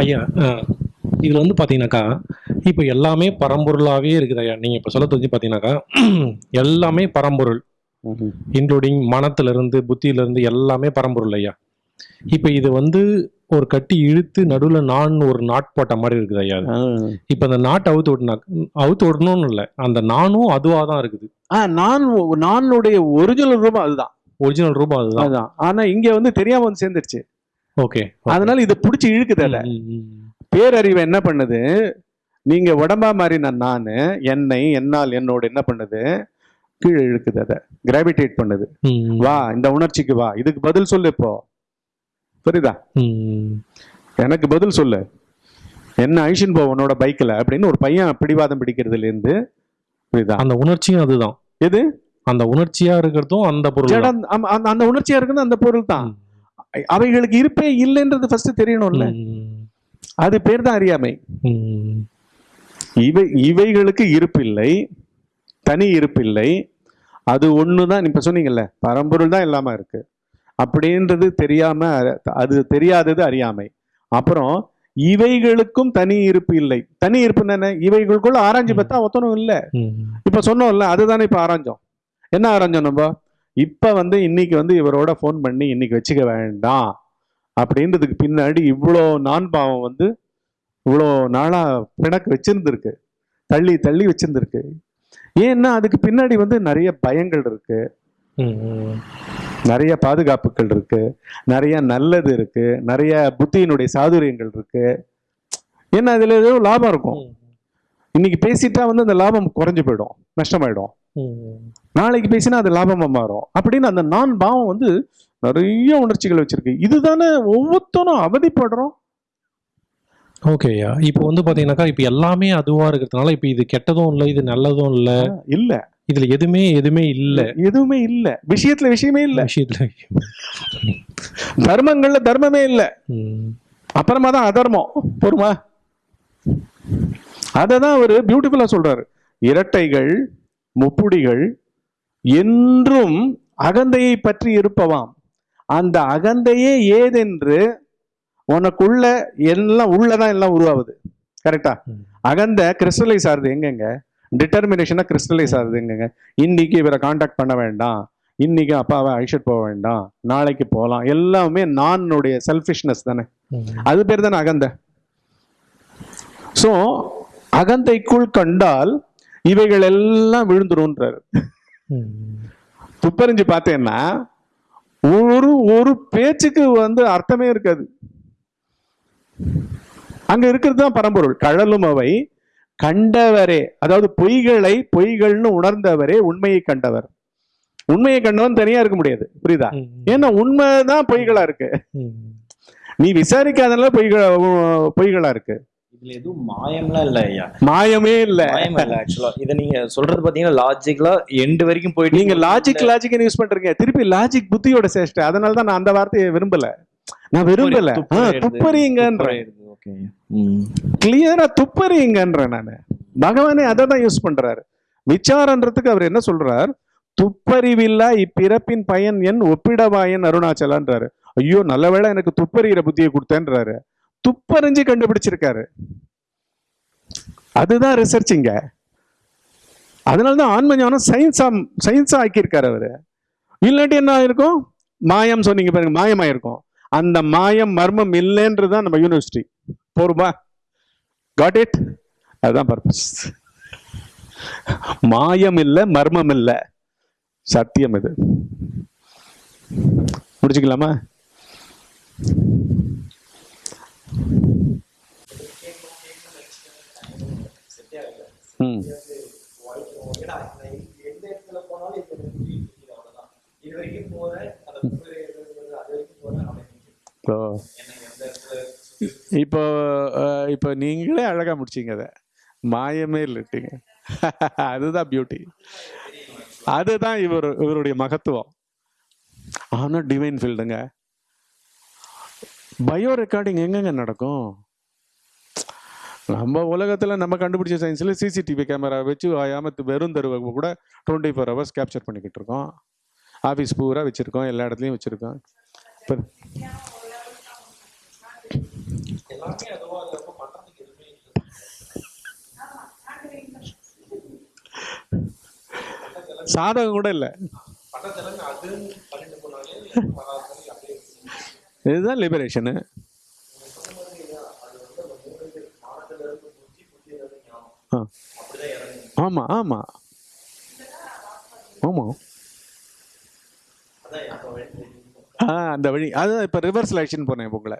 ஐயா இதுல வந்து பாத்தீங்கன்னாக்கா இப்போ எல்லாமே பரம்பொருளாவே இருக்குது ஐயா. நீங்க இப்ப சொல்ல தெரிஞ்சு பாத்தீங்கன்னாக்கா எல்லாமே பரம்பொருள். இன்க்ளூடிங் மனத்துல இருந்து புத்தியில இருந்து எல்லாமே பரம்பொருள் ஐயா. இப்போ இது வந்து ஒரு கட்டி இழுத்து நடுவுல நான் ஒரு நாட் போட்ட மாதிரி இருக்குது ஐயா. இப்போ அந்த நாட் அவுத்து விட்டுனா அவுத்து விடணும்னு இல்லை. அந்த நானும் அதுவா தான் இருக்குது. ஆ நான் நானுடைய ஒரிஜினல் ரூபம் அதுதான். ஒரிஜினல் ரூபம் அதுதான். அதுதான். ஆனா இங்க வந்து தெரியாம வந்து சேர்ந்துருச்சு. ஓகே அதனால இதை பிடிச்சி இழுக்குது அதை. பேரறிவு என்ன பண்ணுது? நீங்க உடம்பா மாறின நானு என்னை என்னால் என்னோட என்ன பண்ணுது? கீழே இழுக்குது அதை. கிராவிடேட் பண்ணுது. வா இந்த உணர்ச்சிக்கு வா. இதுக்கு பதில் சொல்லு இப்போ. புரியுதா? எனக்கு பதில் சொல்லு. என்ன அழிச்சுன்னு போ உன்னோட பைக்ல அப்படின்னு ஒரு பையன் பிடிவாதம் பிடிக்கிறதுல இருந்து புரியுதா? அந்த உணர்ச்சியும் அதுதான். எது? அந்த உணர்ச்சியா இருக்கிறதும் அந்த பொருள் அந்த- அந்த உணர்ச்சியா இருக்குது அந்த பொருள் தான். அவைகளுக்கு இருப்பே இல்லைன்றது ஃபர்ஸ்ட் தெரியணும்ல. அது பேர் தான் அறியாமை. இவை இவைகளுக்கு இருப்பில்லை தனி இருப்பில்லை. அது ஒன்று தான் இப்போ சொன்னீங்கல்ல பரம்பொருள் தான் இல்லாமல் இருக்கு. அப்படின்றது தெரியாம அது தெரியாதது அறியாமை. அப்புறம் இவைகளுக்கும் தனி இருப்பு இல்லை. தனி இருப்புன்னு என்ன? இவைகளுக்குள்ள ஆராய்ஞ்சு பார்த்தா ஒத்தனும் இல்லை. இப்போ சொன்னோம்ல அதுதானே இப்போ ஆராய்ஞ்சோம் என்ன ஆராய்ஞ்சோம் நம்ம? இப்போ வந்து இன்னைக்கு வந்து இவரோட ஃபோன் பண்ணி இன்னைக்கு வச்சுக்க வேண்டாம். அப்படின்றதுக்கு பின்னாடி இவ்வளோ நான் பாவம் வந்து இவ்வளோ நாளாக பிணக்கு வச்சிருந்துருக்கு. தள்ளி தள்ளி வச்சிருந்துருக்கு. ஏன்னா அதுக்கு பின்னாடி வந்து நிறைய பயங்கள் இருக்கு. நிறைய பாதுகாப்புகள் இருக்கு. நிறைய நல்லது இருக்கு. நிறைய புத்தியினுடைய சாதுரியங்கள் இருக்கு. ஏன்னா அதுல ஏதோ லாபம் இருக்கும். இன்னைக்கு பேசிட்டா வந்து அந்த லாபம் குறைஞ்சு போயிடும். நஷ்டமாயிடும். நாளைக்கு பேசினா அது லாபமா மாறும். அப்படின்னு அந்த நான் பாவம் வந்து நிறைய உணர்ச்சிகள் வச்சிருக்கு. இதுதானே ஒவ்வொருத்தரும் அவதிப்படுறோம். ஓகேயா இப்போ வந்து பாத்தீங்கன்னாக்கா இப்போ எல்லாமே அதுவா இருக்கிறதுனால இப்போ இது கெட்டதும் இல்லை இது நல்லதும் இல்லை. இல்ல. இதுல எதுவுமே எதுவுமே இல்லை. எதுவுமே இல்ல. விஷயத்துல விஷயமே இல்ல. விஷயத்துல தர்மங்கள்ல தர்மமே இல்ல. அப்புறமா தான் அதர்மம். பொறுமா? அதை தான் அவர் பியூட்டிஃபுல்லா சொல்றாரு. இரட்டைகள் முப்புடிகள் என்றும் அகந்தையை பற்றி இருப்பவாம். அந்த அகந்தையே ஏதென்று உனக்குள்ள எல்லாம் உள்ளதான் எல்லாம் உருவாகுது. கரெக்டா. அகந்த கிறிஸ்டலைஸ் ஆகுது. எங்கெங்க? டிட்டர்மினேஷனாக கிறிஸ்டலைஸ் ஆகுதுங்க இன்னைக்கு இவரை காண்டாக்ட் பண்ண வேண்டாம். இன்னைக்கு அப்பாவை அழிச்சிட்டு போக வேண்டாம். நாளைக்கு போகலாம். எல்லாமே நானுடைய செல்ஃபிஷ்னஸ் தானே. அது பேர் தானே அகந்தை. ஸோ அகந்தைக்குள் கண்டால் இவைகள் எல்லாம் விழுந்துரும்ன்றாரு. துப்பறிஞ்சு பார்த்தேன்னா ஒரு ஒரு பேச்சுக்கு வந்து அர்த்தமே இருக்காது. அங்க இருக்கிறது தான் பரம்பொருள். கழலும் அவை கண்டவரே அதாவது பொய்களை பொய்கள்னு உணர்ந்தவரே உண்மையை கண்டவர். உண்மையை கண்டவன் தனியா இருக்க முடியாது புரியுதா? ஏன்னா உண்மைதான் பொய்களா இருக்கு. நீ விசாரிக்காதனால பொய்களா பொய்களா இருக்கு. இதுல எதுவும் மாயம்லாம் இல்ல ஐயா. மாயமே இல்ல. மாயம் இல்ல ஆக்சுவலா இதை நீங்க சொல்றது பாத்தீங்கன்னா லாஜிக்கலா எண்டு வரைக்கும் போயிட்டு நீங்க லாஜிக் லாஜிக் யூஸ் பண்றீங்க. திருப்பி லாஜிக் புத்தியோட சேஷ்ட. அதனால தான் நான் அந்த வார்த்தையை விரும்பல. நான் விரும்பல. ஆ, ஓகே. கிளியரா துப்பறிங்கன்றேன் நான். பகவானே அதை தான் யூஸ் பண்றாரு. விசாரன்றதுக்கு அவர் என்ன சொல்றார்? துப்பறிவில்லா இப்பிறப்பின் பயன் என் ஒப்பிடவாயன் அருணாச்சலான்றாரு. ஐயோ நல்ல வேளை எனக்கு துப்பறிகிற புத்தியை கொடுத்தேன்றாரு. துப்பறிஞ்சு கண்டுபிடிச்சிருக்காரு. அதுதான் ரிசர்ச்சிங்க அதனாலதான் ஆன்ம ஞானம் சயின்ஸா சயின்ஸா ஆக்கியிருக்காரு அவரு. இல்லாட்டி என்ன ஆயிருக்கும்? மாயம் சொன்னீங்க பாருங்க மாயமாயிருக்கும். அந்த மாயம் மர்மம் இல்லைன்றது தான் நம்ம யூனிவர்சிட்டி போருமா? காட் இட் அதுதான் பர்பஸ் மாயம் இல்லை மர்மம் இல்லை. சத்தியம் இது. முடிச்சுக்கலாமா ம். ஓ இப்போ இப்போ இப்போ இப்போ நீங்களே அழகாக முடிச்சீங்க அதை. மாயமே இல்லைட்டீங்க. அதுதான் பியூட்டி அதுதான் இவர் இவருடைய மகத்துவம். ஆனால் டிவைன் ஃபீல்டுங்க பயோ ரெக்கார்டிங் எங்கெங்க நடக்கும்? நம்ம உலகத்தில் நம்ம கண்டுபிடிச்ச சயின்ஸில் சிசிடிவி கேமரா வச்சு ஆயாமத்து வெறும் தருவை கூட டுவெண்ட்டி ஃபோர் ஹவர்ஸ் கேப்சர் பண்ணிக்கிட்டு இருக்கோம். ஆஃபீஸ் பூரா வச்சுருக்கோம் எல்லா இடத்துலையும் வச்சுருக்கோம். இப்போ சாதகம் கூட இல்லை. இதுதான் லிபரேஷனு ஆமா ஆமா. ஆமா. ஆ அந்த வழி. அதுதான் இப்போ ரிவர்ஸ் ஆக்ஷன் போனேன் உங்களை.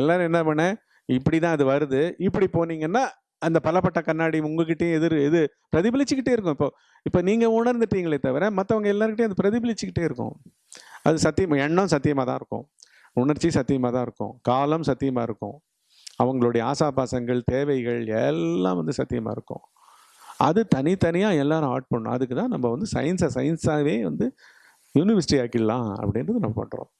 எல்லாரும் என்ன பண்ண? இப்படி தான் அது வருது. இப்படி போனீங்கன்னா அந்த பலப்பட்ட கண்ணாடி உங்ககிட்டயும் எதிர் இது பிரதிபலிச்சுக்கிட்டே இருக்கும். இப்போ இப்போ நீங்கள் உணர்ந்துட்டீங்களே தவிர மற்றவங்க எல்லாருக்கிட்டையும் அது பிரதிபலிச்சுக்கிட்டே இருக்கும். அது சத்தியம் எண்ணம் சத்தியமாக தான் இருக்கும். உணர்ச்சி சத்தியமாக தான் இருக்கும். காலம் சத்தியமாக இருக்கும். அவங்களுடைய ஆசாபாசங்கள் தேவைகள் எல்லாம் வந்து சத்தியமாக இருக்கும். அது தனித்தனியாக எல்லாரும் ஆட் பண்ணும் அதுக்கு தான் நம்ம வந்து சயின்ஸை சயின்ஸாகவே வந்து யூனிவர்சிட்டி ஆக்கிடலாம் அப்படின்றது நம்ம பண்ணுறோம்